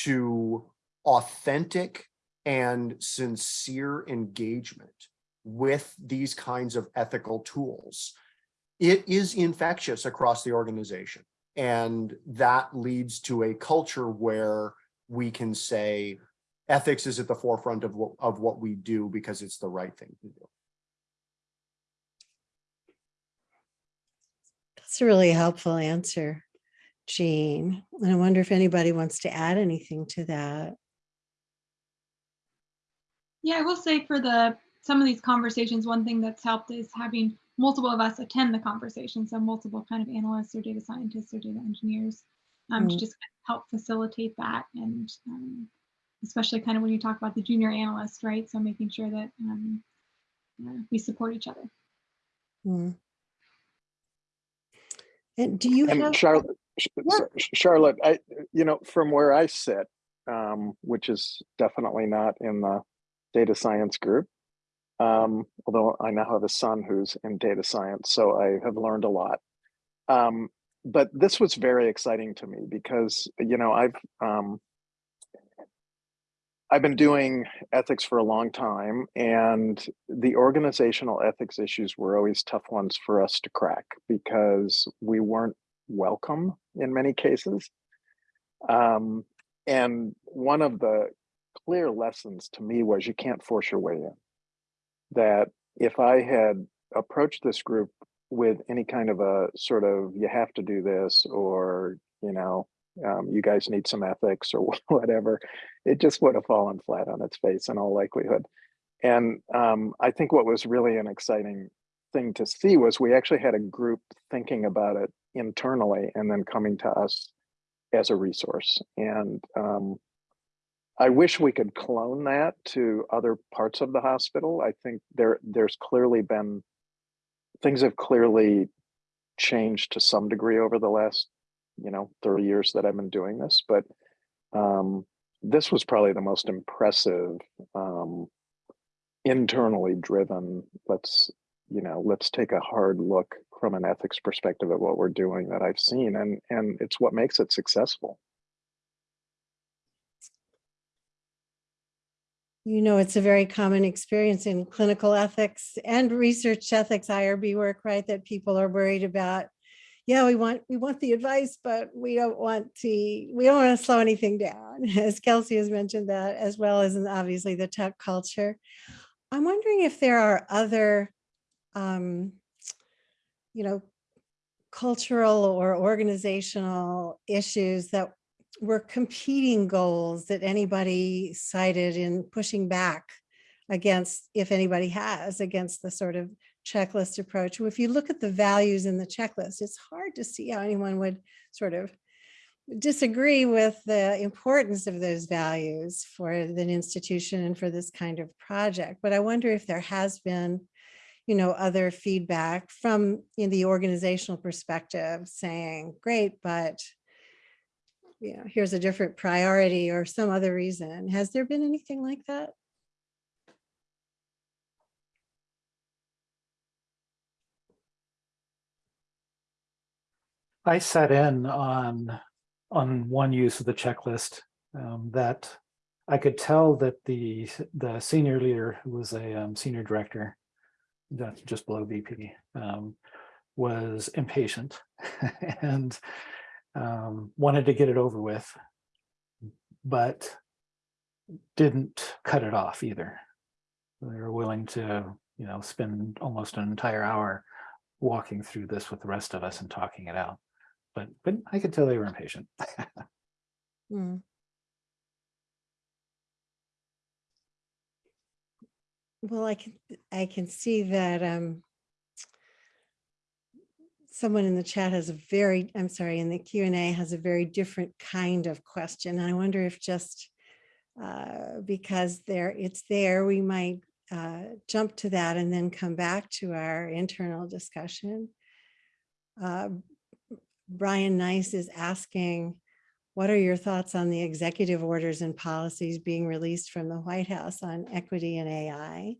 to authentic and sincere engagement with these kinds of ethical tools, it is infectious across the organization. And that leads to a culture where we can say ethics is at the forefront of what, of what we do because it's the right thing to do. That's a really helpful answer, Gene. And I wonder if anybody wants to add anything to that. Yeah, I will say for the some of these conversations, one thing that's helped is having multiple of us attend the conversation. So multiple kind of analysts or data scientists or data engineers um, to Mm. just help facilitate that. And um, especially kind of when you talk about the junior analyst, right? So making sure that um, we support each other. Mm. And do you And have? Charlotte, Yeah. Charlotte, I, you know, from where I sit, um, which is definitely not in the data science group, um, although I now have a son who's in data science, so I have learned a lot. Um, but this was very exciting to me because, you know, I've um, I've been doing ethics for a long time, and the organizational ethics issues were always tough ones for us to crack because we weren't welcome in many cases. Um, and one of the clear lessons to me was you can't force your way in. That if I had approached this group with any kind of a sort of you have to do this or you know um, you guys need some ethics or whatever it just would have fallen flat on its face in all likelihood and um, i think what was really an exciting thing to see was we actually had a group thinking about it internally and then coming to us as a resource and um, I wish we could clone that to other parts of the hospital. I think there there's clearly been things have clearly changed to some degree over the last, you know, 30 years that I've been doing this, but um, this was probably the most impressive um, internally driven, let's, you know, let's take a hard look from an ethics perspective at what we're doing that I've seen and and it's what makes it successful. you know, it's a very common experience in clinical ethics and research ethics IRB work, right? That people are worried about, yeah, we want, we want the advice, but we don't want to, we don't want to slow anything down. As Kelsey has mentioned that, as well as obviously the tech culture. I'm wondering if there are other, um, you know, cultural or organizational issues that were competing goals that anybody cited in pushing back against, if anybody has, against the sort of checklist approach. If you look at the values in the checklist, it's hard to see how anyone would sort of disagree with the importance of those values for an institution and for this kind of project. But I wonder if there has been, you know, other feedback from in the organizational perspective saying, great, but you know, here's a different priority or some other reason. Has there been anything like that? I sat in on, on one use of the checklist um, that I could tell that the, the senior leader, who was a um, senior director, that's just below VP, um, was impatient and um, wanted to get it over with, but didn't cut it off either. They were willing to, you know, spend almost an entire hour walking through this with the rest of us and talking it out. But but I could tell they were impatient. Hmm. Well, I can, I can see that um, someone in the chat has a very, I'm sorry, in the Q and A has a very different kind of question. I wonder if just uh, because there, it's there, we might uh, jump to that and then come back to our internal discussion. Uh, Brian Nice is asking, what are your thoughts on the executive orders and policies being released from the White House on equity and AI?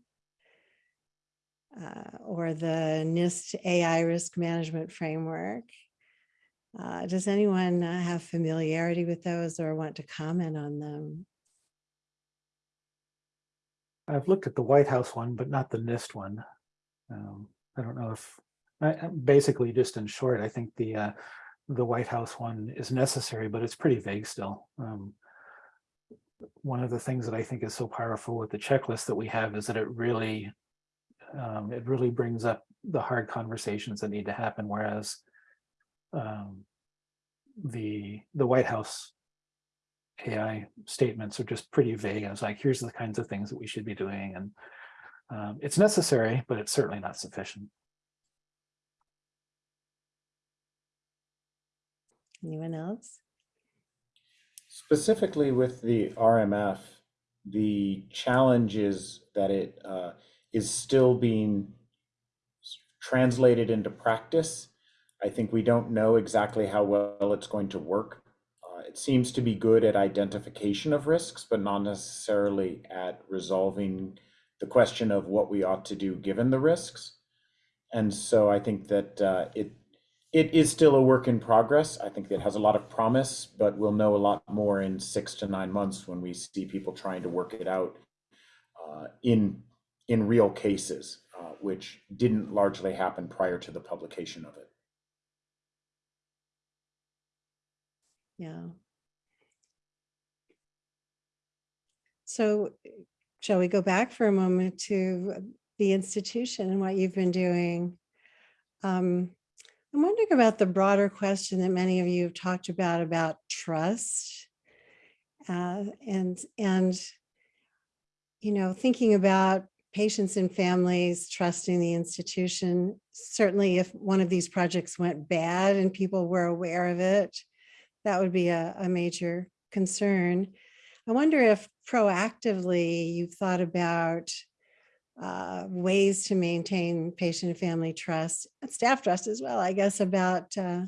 Uh, or the NIST AI risk management framework? Uh, does anyone uh, have familiarity with those or want to comment on them? I've looked at the White House one, but not the NIST one. Um, I don't know if, I, basically just in short, I think the uh, the White House one is necessary, but it's pretty vague still. Um, one of the things that I think is so powerful with the checklist that we have is that it really um, it really brings up the hard conversations that need to happen, whereas um, the the White House AI statements are just pretty vague. It's like, here's the kinds of things that we should be doing. And um, it's necessary, but it's certainly not sufficient. Anyone else? Specifically with the RMF, the challenge is that it uh, is still being translated into practice. I think we don't know exactly how well it's going to work. Uh, it seems to be good at identification of risks, but not necessarily at resolving the question of what we ought to do given the risks. And so I think that uh, it it is still a work in progress. I think it has a lot of promise, but we'll know a lot more in six to nine months when we see people trying to work it out uh, in in real cases, uh, which didn't largely happen prior to the publication of it. Yeah. So shall we go back for a moment to the institution and what you've been doing? Um, I'm wondering about the broader question that many of you have talked about, about trust. Uh, and, and, you know, thinking about patients and families trusting the institution. Certainly if one of these projects went bad and people were aware of it, that would be a, a major concern. I wonder if proactively you've thought about uh, ways to maintain patient and family trust, and staff trust as well, I guess, about uh,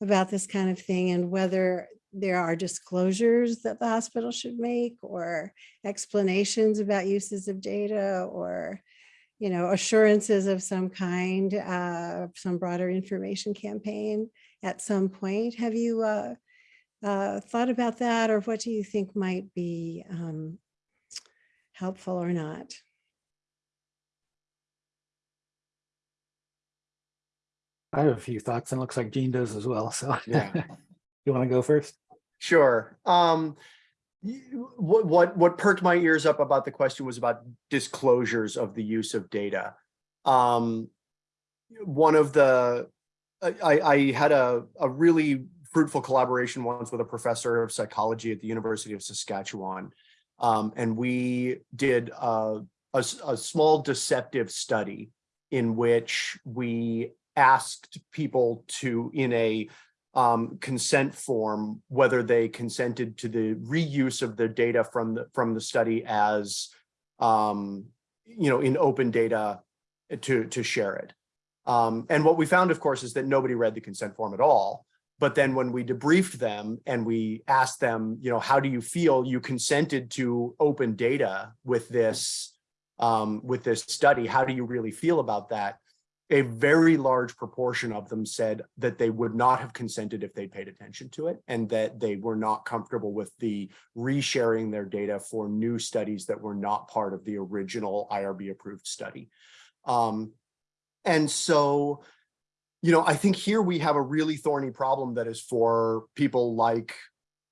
about this kind of thing and whether there are disclosures that the hospital should make or explanations about uses of data or you know assurances of some kind uh, some broader information campaign at some point have you uh, uh, thought about that or what do you think might be um, helpful or not. I have a few thoughts and it looks like Gene does as well. So Yeah. you want to go first? Sure. Um, what, what, what perked my ears up about the question was about disclosures of the use of data. Um, one of the, I, I I had a, a really fruitful collaboration once with a professor of psychology at the University of Saskatchewan. Um, and we did a a small deceptive study in which we asked people to, in a um, consent form, whether they consented to the reuse of the data from the, from the study as, um, you know, in open data to, to share it. Um, and what we found, of course, is that nobody read the consent form at all. But then when we debriefed them and we asked them, you know, how do you feel you consented to open data with this, um, with this study? How do you really feel about that? A very large proportion of them said that they would not have consented if they paid attention to it and that they were not comfortable with the resharing their data for new studies that were not part of the original IRB approved study. Um, and so, you know, I think here we have a really thorny problem that is for people like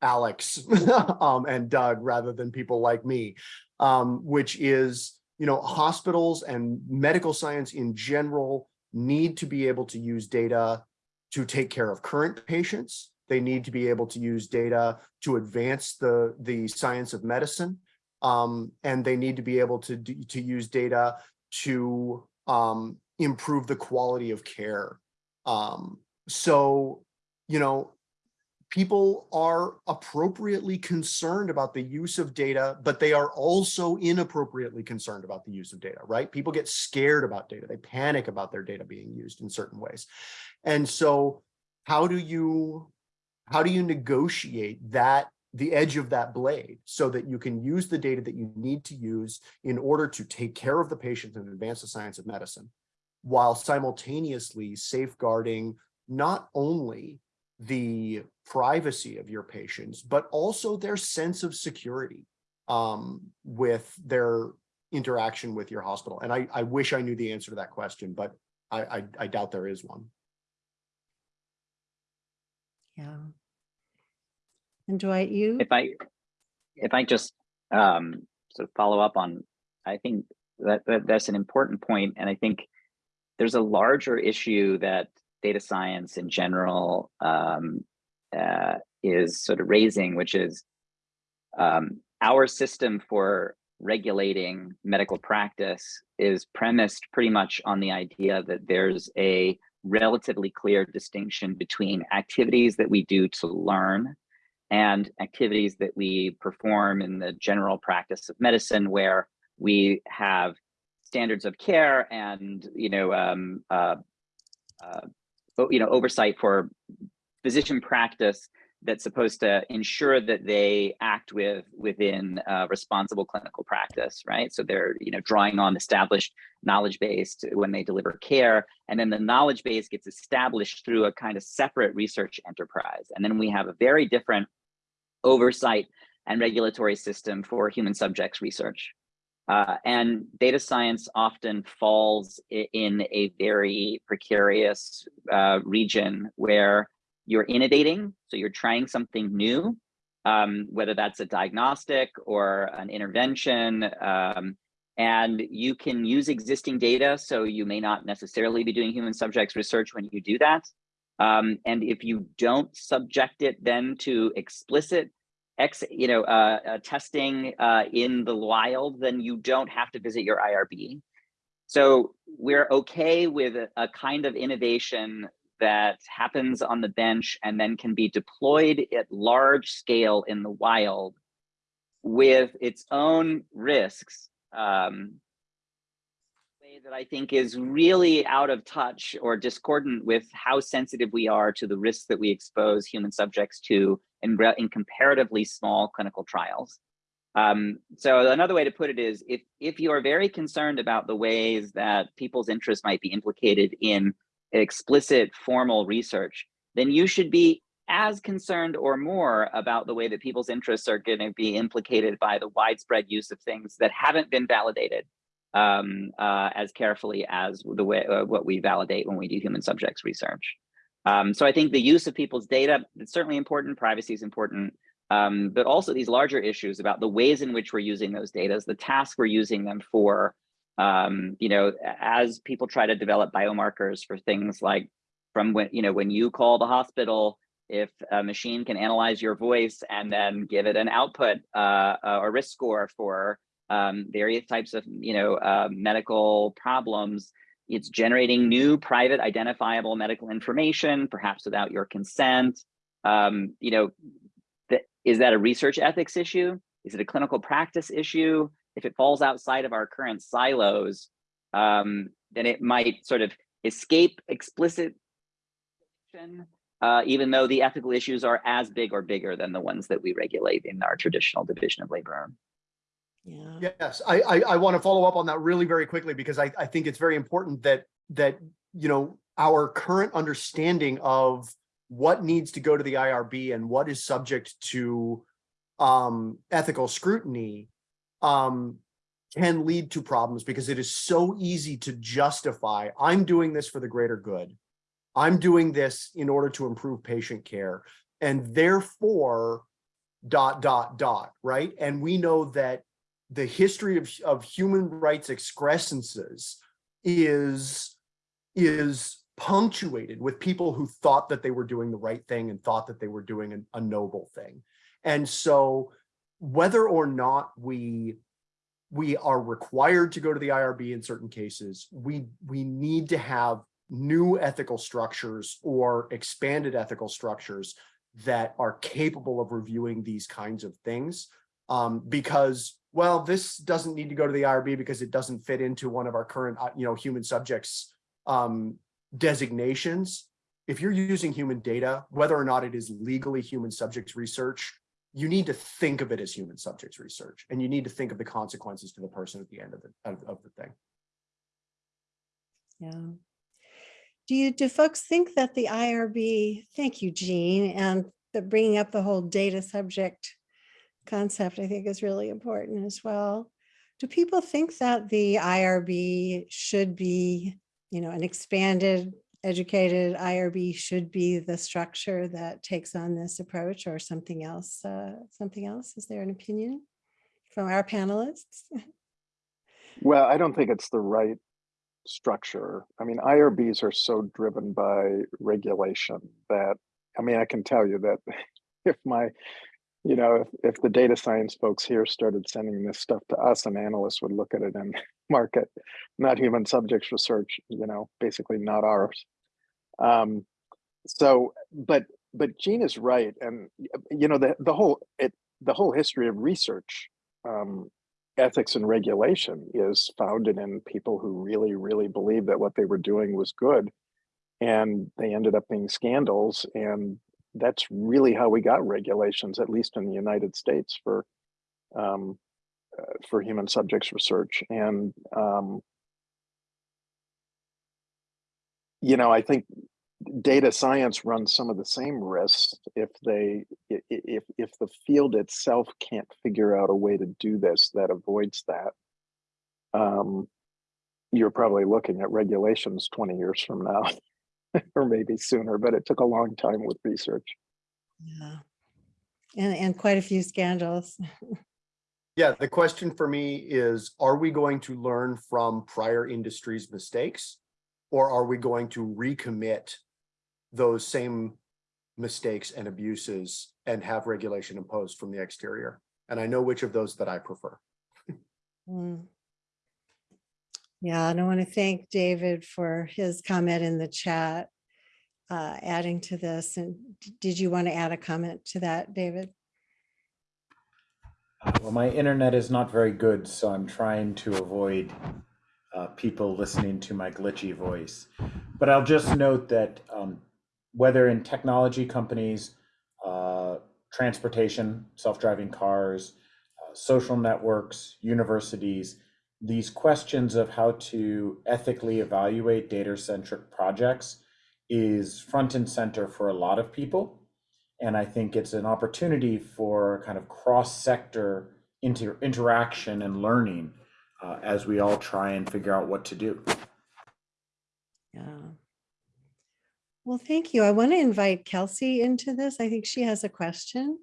Alex um, and Doug rather than people like me, um, which is you know, hospitals and medical science in general need to be able to use data to take care of current patients. They need to be able to use data to advance the, the science of medicine. Um, and they need to be able to, to use data to um, improve the quality of care. Um, so, you know, people are appropriately concerned about the use of data, but they are also inappropriately concerned about the use of data, right? People get scared about data. They panic about their data being used in certain ways. And so how do you, how do you negotiate that, the edge of that blade so that you can use the data that you need to use in order to take care of the patient and advance the science of medicine while simultaneously safeguarding not only the privacy of your patients, but also their sense of security um, with their interaction with your hospital. And I, I wish I knew the answer to that question, but I, I, I doubt there is one. Yeah. And Dwight, you? If I, if I just um, sort of follow up on, I think that, that that's an important point, and I think there's a larger issue that data science in general um, uh, is sort of raising, which is um, our system for regulating medical practice is premised pretty much on the idea that there's a relatively clear distinction between activities that we do to learn and activities that we perform in the general practice of medicine where we have standards of care and you know um, uh, uh, you know oversight for physician practice that's supposed to ensure that they act with within uh, responsible clinical practice right so they're you know drawing on established knowledge base when they deliver care and then the knowledge base gets established through a kind of separate research enterprise and then we have a very different oversight and regulatory system for human subjects research. Uh, and data science often falls in a very precarious uh, region where you're innovating, so you're trying something new, um, whether that's a diagnostic or an intervention, um, and you can use existing data, so you may not necessarily be doing human subjects research when you do that. Um, and if you don't subject it then to explicit ex, you know, uh, uh, testing uh, in the wild, then you don't have to visit your IRB. So we're okay with a, a kind of innovation that happens on the bench and then can be deployed at large scale in the wild with its own risks. Um, that I think is really out of touch or discordant with how sensitive we are to the risks that we expose human subjects to in, in comparatively small clinical trials. Um, so another way to put it is if, if you are very concerned about the ways that people's interests might be implicated in explicit formal research, then you should be as concerned or more about the way that people's interests are going to be implicated by the widespread use of things that haven't been validated um, uh, as carefully as the way uh, what we validate when we do human subjects research. Um, so I think the use of people's data is certainly important. Privacy is important, um, but also these larger issues about the ways in which we're using those data, the tasks we're using them for. Um, you know, as people try to develop biomarkers for things like from when you know when you call the hospital if a machine can analyze your voice and then give it an output uh, or risk score for um, various types of you know uh, medical problems, it's generating new private identifiable medical information, perhaps without your consent. Um, you know, th is that a research ethics issue? Is it a clinical practice issue? If it falls outside of our current silos, um, then it might sort of escape explicit uh, even though the ethical issues are as big or bigger than the ones that we regulate in our traditional division of labor. Yeah. Yes, I, I, I want to follow up on that really very quickly because I, I think it's very important that, that, you know, our current understanding of what needs to go to the IRB and what is subject to um, ethical scrutiny um, can lead to problems because it is so easy to justify, I'm doing this for the greater good. I'm doing this in order to improve patient care and therefore dot, dot, dot, right? And we know that the history of, of human rights excrescences is, is punctuated with people who thought that they were doing the right thing and thought that they were doing a, a noble thing. And so whether or not we we are required to go to the IRB in certain cases, we we need to have new ethical structures or expanded ethical structures that are capable of reviewing these kinds of things um, because well this doesn't need to go to the IRB because it doesn't fit into one of our current uh, you know human subjects um, designations if you're using human data whether or not it is legally human subjects research you need to think of it as human subjects research and you need to think of the consequences to the person at the end of the of, of the thing Yeah. Do you, do folks think that the IRB, thank you, Gene, and the bringing up the whole data subject concept, I think is really important as well. Do people think that the IRB should be, you know, an expanded, educated IRB should be the structure that takes on this approach or something else? Uh, something else? Is there an opinion from our panelists? Well, I don't think it's the right structure. I mean, IRBs are so driven by regulation that, I mean, I can tell you that if my, you know, if, if the data science folks here started sending this stuff to us, an analyst would look at it and mark it, not human subjects research, you know, basically not ours. Um, so, but, but Gene is right. And, you know, the, the whole, it, the whole history of research um, ethics and regulation is founded in people who really, really believed that what they were doing was good. And they ended up being scandals. And that's really how we got regulations, at least in the United States for um, uh, for human subjects research. And, um, you know, I think data science runs some of the same risks if they if if the field itself can't figure out a way to do this that avoids that um you're probably looking at regulations 20 years from now or maybe sooner but it took a long time with research Yeah. And, and quite a few scandals. yeah the question for me is are we going to learn from prior industries mistakes or are we going to recommit those same mistakes and abuses and have regulation imposed from the exterior. And I know which of those that I prefer. Mm. Yeah, and I want to thank David for his comment in the chat, uh, adding to this. And did you want to add a comment to that, David? Uh, Well, my internet is not very good, so I'm trying to avoid uh, people listening to my glitchy voice. But I'll just note that um, whether in technology companies, uh, transportation, self-driving cars, uh, social networks, universities, these questions of how to ethically evaluate data-centric projects is front and center for a lot of people. And I think it's an opportunity for kind of cross-sector inter interaction and learning uh, as we all try and figure out what to do. Yeah. Well, thank you. I want to invite Kelsey into this. I think she has a question.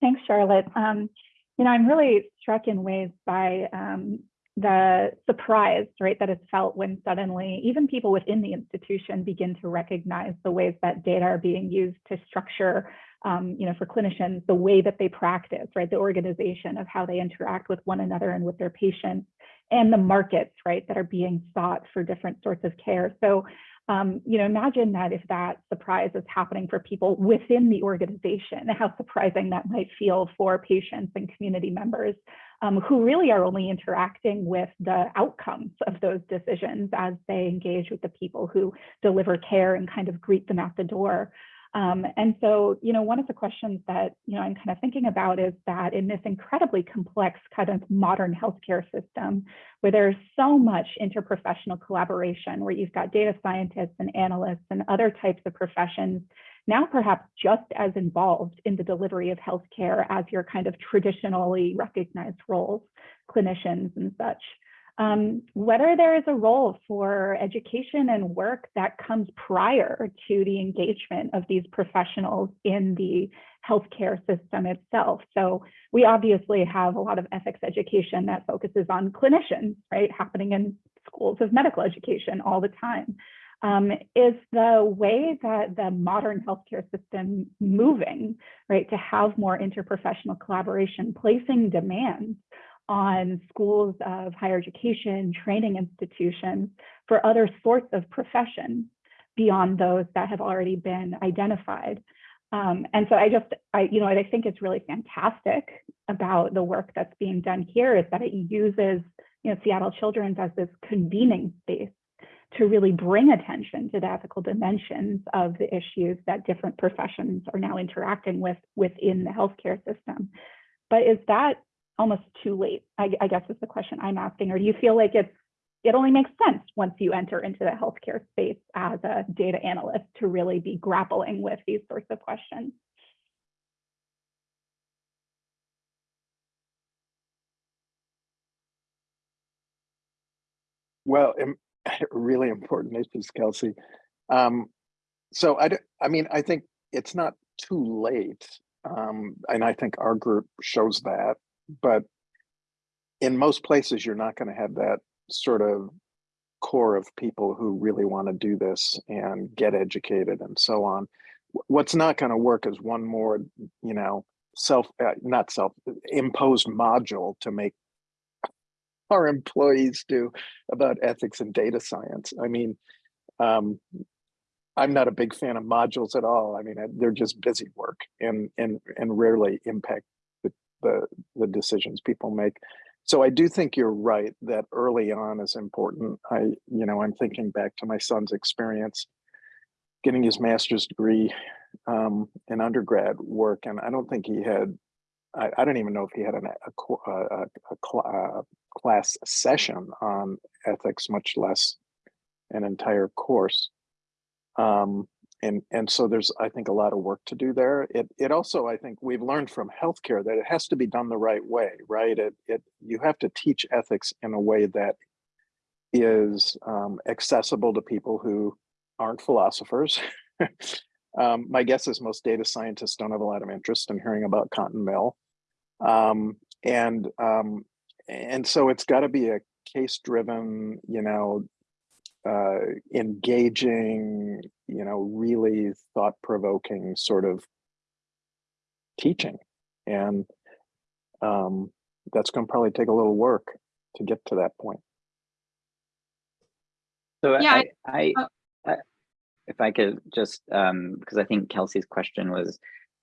Thanks, Charlotte. Um, you know, I'm really struck in ways by um, the surprise, right, that is felt when suddenly even people within the institution begin to recognize the ways that data are being used to structure, um, you know, for clinicians, the way that they practice, right, the organization of how they interact with one another and with their patients, and the markets, right, that are being sought for different sorts of care. So um, you know, imagine that if that surprise is happening for people within the organization, how surprising that might feel for patients and community members um, who really are only interacting with the outcomes of those decisions as they engage with the people who deliver care and kind of greet them at the door. Um, and so, you know, one of the questions that, you know, I'm kind of thinking about is that in this incredibly complex kind of modern healthcare system, where there's so much interprofessional collaboration, where you've got data scientists and analysts and other types of professions, now perhaps just as involved in the delivery of healthcare as your kind of traditionally recognized roles, clinicians and such um, whether there is a role for education and work that comes prior to the engagement of these professionals in the healthcare system itself. So we obviously have a lot of ethics education that focuses on clinicians, right, happening in schools of medical education all the time. Um, is the way that the modern healthcare system moving, right, to have more interprofessional collaboration, placing demands on schools of higher education, training institutions for other sorts of professions beyond those that have already been identified. Um, and so I just, I, you know, I think it's really fantastic about the work that's being done here is that it uses, you know, Seattle Children's as this convening space to really bring attention to the ethical dimensions of the issues that different professions are now interacting with within the healthcare system. But is that almost too late? I, I guess is the question I'm asking. Or do you feel like it's it only makes sense once you enter into the healthcare space as a data analyst to really be grappling with these sorts of questions? Well, really important issues, Kelsey. Um, so I mean, I think it's not too late. Um, and I think our group shows that, but in most places, you're not going to have that sort of core of people who really want to do this and get educated and so on. What's not going to work is one more, you know, self, uh, not self imposed module to make our employees do about ethics and data science. I mean, um, I'm not a big fan of modules at all. I mean, they're just busy work and and and rarely impact the the, decisions people make. So I do think you're right that early on is important. I, you know, I'm thinking back to my son's experience getting his master's degree um, in undergrad work, and I don't think he had. I, I don't even know if he had an, a, a, a, a cl- uh, class session on ethics, much less an entire course. Um, and and so there's I think a lot of work to do there. It it also I think we've learned from healthcare that it has to be done the right way, right? It it you have to teach ethics in a way that is um, accessible to people who aren't philosophers. um, my guess is most data scientists don't have a lot of interest in hearing about Kant and Mill, um, and um, and so it's got to be a case driven, you know, uh, engaging, you know, really thought provoking sort of teaching. And um, that's going to probably take a little work to get to that point. So Yeah, I, I, oh. I, if I could just, um, because I think Kelsey's question was,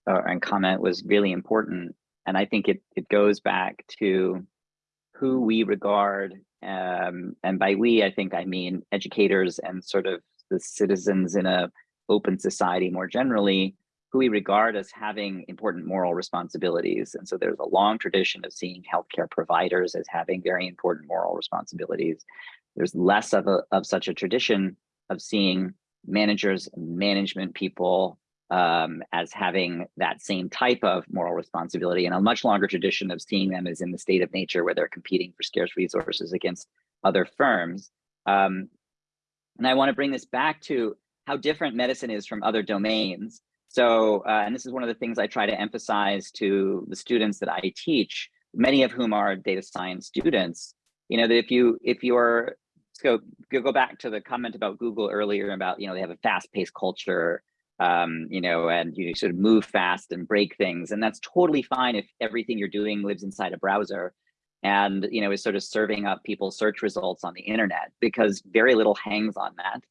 uh, and comment was really important. And I think it, it goes back to who we regard, um, and by we, I think I mean educators and sort of the citizens in a open society more generally, who we regard as having important moral responsibilities. And so there's a long tradition of seeing healthcare providers as having very important moral responsibilities. There's less of a of such a tradition of seeing managers, management people um, as having that same type of moral responsibility and a much longer tradition of seeing them as in the state of nature where they're competing for scarce resources against other firms. Um, and I want to bring this back to how different medicine is from other domains. So, uh, and this is one of the things I try to emphasize to the students that I teach, many of whom are data science students, you know, that if you, if you're, so go back to the comment about Google earlier about, you know, they have a fast paced culture, um, you know, and you sort of move fast and break things. And that's totally fine if everything you're doing lives inside a browser and, you know, is sort of serving up people's search results on the internet because very little hangs on that.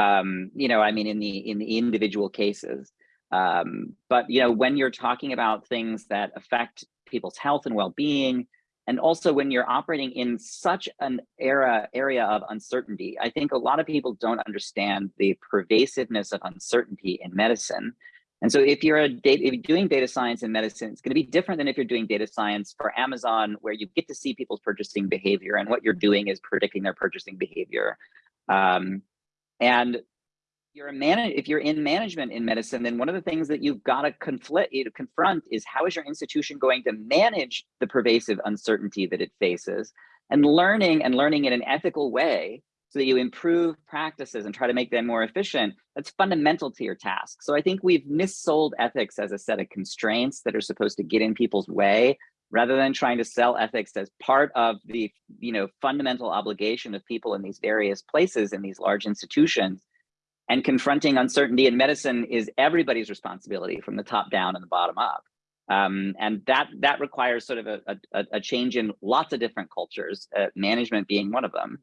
Um, you know, I mean, in the in the individual cases. Um, but you know, when you're talking about things that affect people's health and well-being, and also when you're operating in such an era area of uncertainty, I think a lot of people don't understand the pervasiveness of uncertainty in medicine. And so if you're data, if you're doing data science in medicine, it's going to be different than if you're doing data science for Amazon, where you get to see people's purchasing behavior, and what you're doing is predicting their purchasing behavior. Um, and you're a man if you're in management in medicine, then one of the things that you've got to conflict confront is how is your institution going to manage the pervasive uncertainty that it faces and learning and learning in an ethical way so that you improve practices and try to make them more efficient, that's fundamental to your task. So I think we've missold ethics as a set of constraints that are supposed to get in people's way rather than trying to sell ethics as part of the you know fundamental obligation of people in these various places in these large institutions and confronting uncertainty in medicine is everybody's responsibility from the top down and the bottom up. Um, and that that requires sort of a, a, a change in lots of different cultures uh, management being one of them.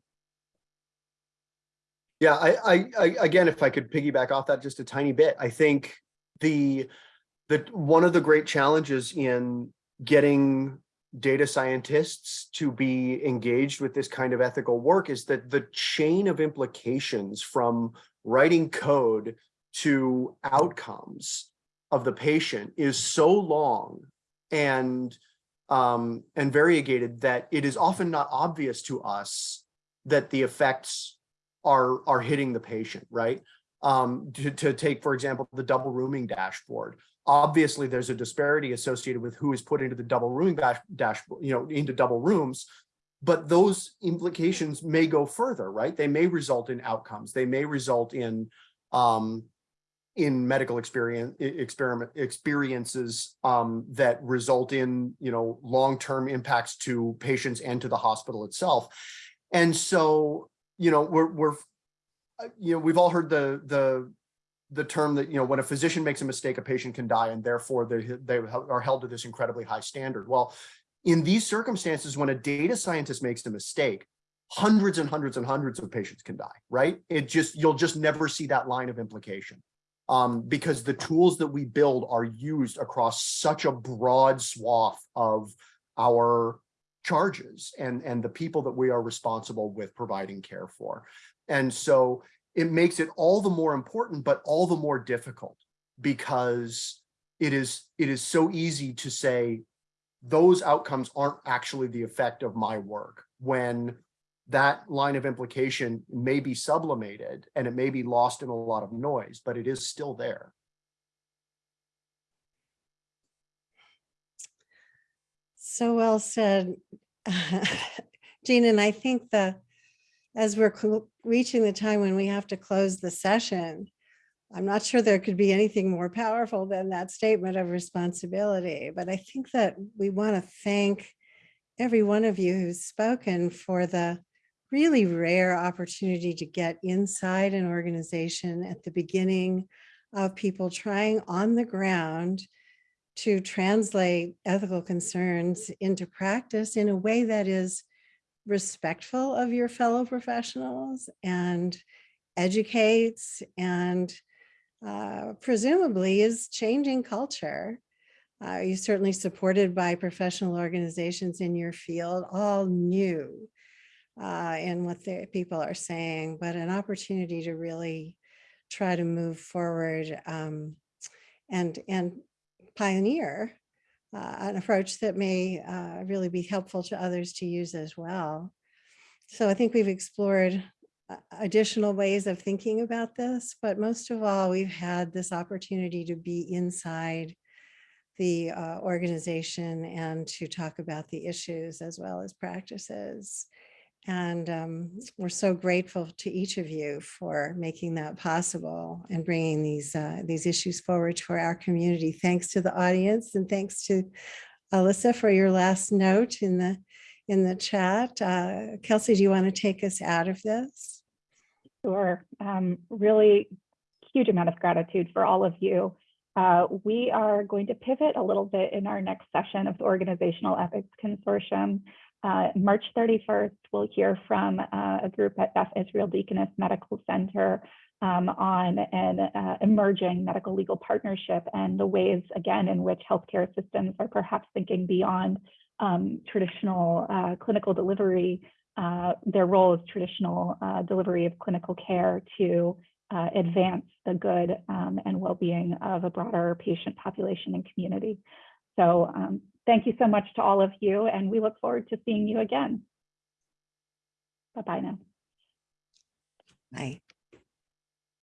Yeah, I, I, I, again, if I could piggyback off that just a tiny bit, I think the, the, one of the great challenges in getting data scientists to be engaged with this kind of ethical work is that the chain of implications from writing code to outcomes of the patient is so long and um, and variegated that it is often not obvious to us that the effects are are hitting the patient, right? Um, to, to take, for example, the double rooming dashboard. Obviously, there's a disparity associated with who is put into the double rooming dash, dashboard, you know, into double rooms, but those implications may go further, right? They may result in outcomes. They may result in um, in medical experience experiment experiences um, that result in you know long-term impacts to patients and to the hospital itself. And so you know we're we're uh, you know we've all heard the the the term that you know when a physician makes a mistake a patient can die and therefore they they are held to this incredibly high standard. Well, in these circumstances, when a data scientist makes a mistake, hundreds and hundreds and hundreds of patients can die, right? It just, you'll just never see that line of implication um, because the tools that we build are used across such a broad swath of our charges and, and the people that we are responsible with providing care for. And so it makes it all the more important, but all the more difficult because it is, it is so easy to say, those outcomes aren't actually the effect of my work when that line of implication may be sublimated and it may be lost in a lot of noise, but it is still there. So well said, Gene, and I think the, as we're reaching the time when we have to close the session, I'm not sure there could be anything more powerful than that statement of responsibility, but I think that we want to thank every one of you who's spoken for the really rare opportunity to get inside an organization at the beginning of people trying on the ground to translate ethical concerns into practice in a way that is respectful of your fellow professionals and educates and uh, presumably is changing culture. Uh, you're certainly supported by professional organizations in your field, all new uh, in what the people are saying, but an opportunity to really try to move forward um, and, and pioneer uh, an approach that may uh, really be helpful to others to use as well. So I think we've explored additional ways of thinking about this, but most of all, we've had this opportunity to be inside the uh, organization and to talk about the issues as well as practices. And um, we're so grateful to each of you for making that possible and bringing these uh, these issues forward for our community. Thanks to the audience and thanks to Alyssa for your last note in the in the chat. Uh, Kelsey, do you want to take us out of this? Sure. Um, really huge amount of gratitude for all of you. Uh, we are going to pivot a little bit in our next session of the Organizational Ethics Consortium. Uh, March 31st, we'll hear from uh, a group at Beth Israel Deaconess Medical Center um, on an uh, emerging medical legal partnership and the ways, again, in which healthcare systems are perhaps thinking beyond um, traditional uh, clinical delivery, uh, their role is traditional uh, delivery of clinical care to uh, advance the good um, and well-being of a broader patient population and community. So um, thank you so much to all of you, and we look forward to seeing you again. Bye-bye now. Bye.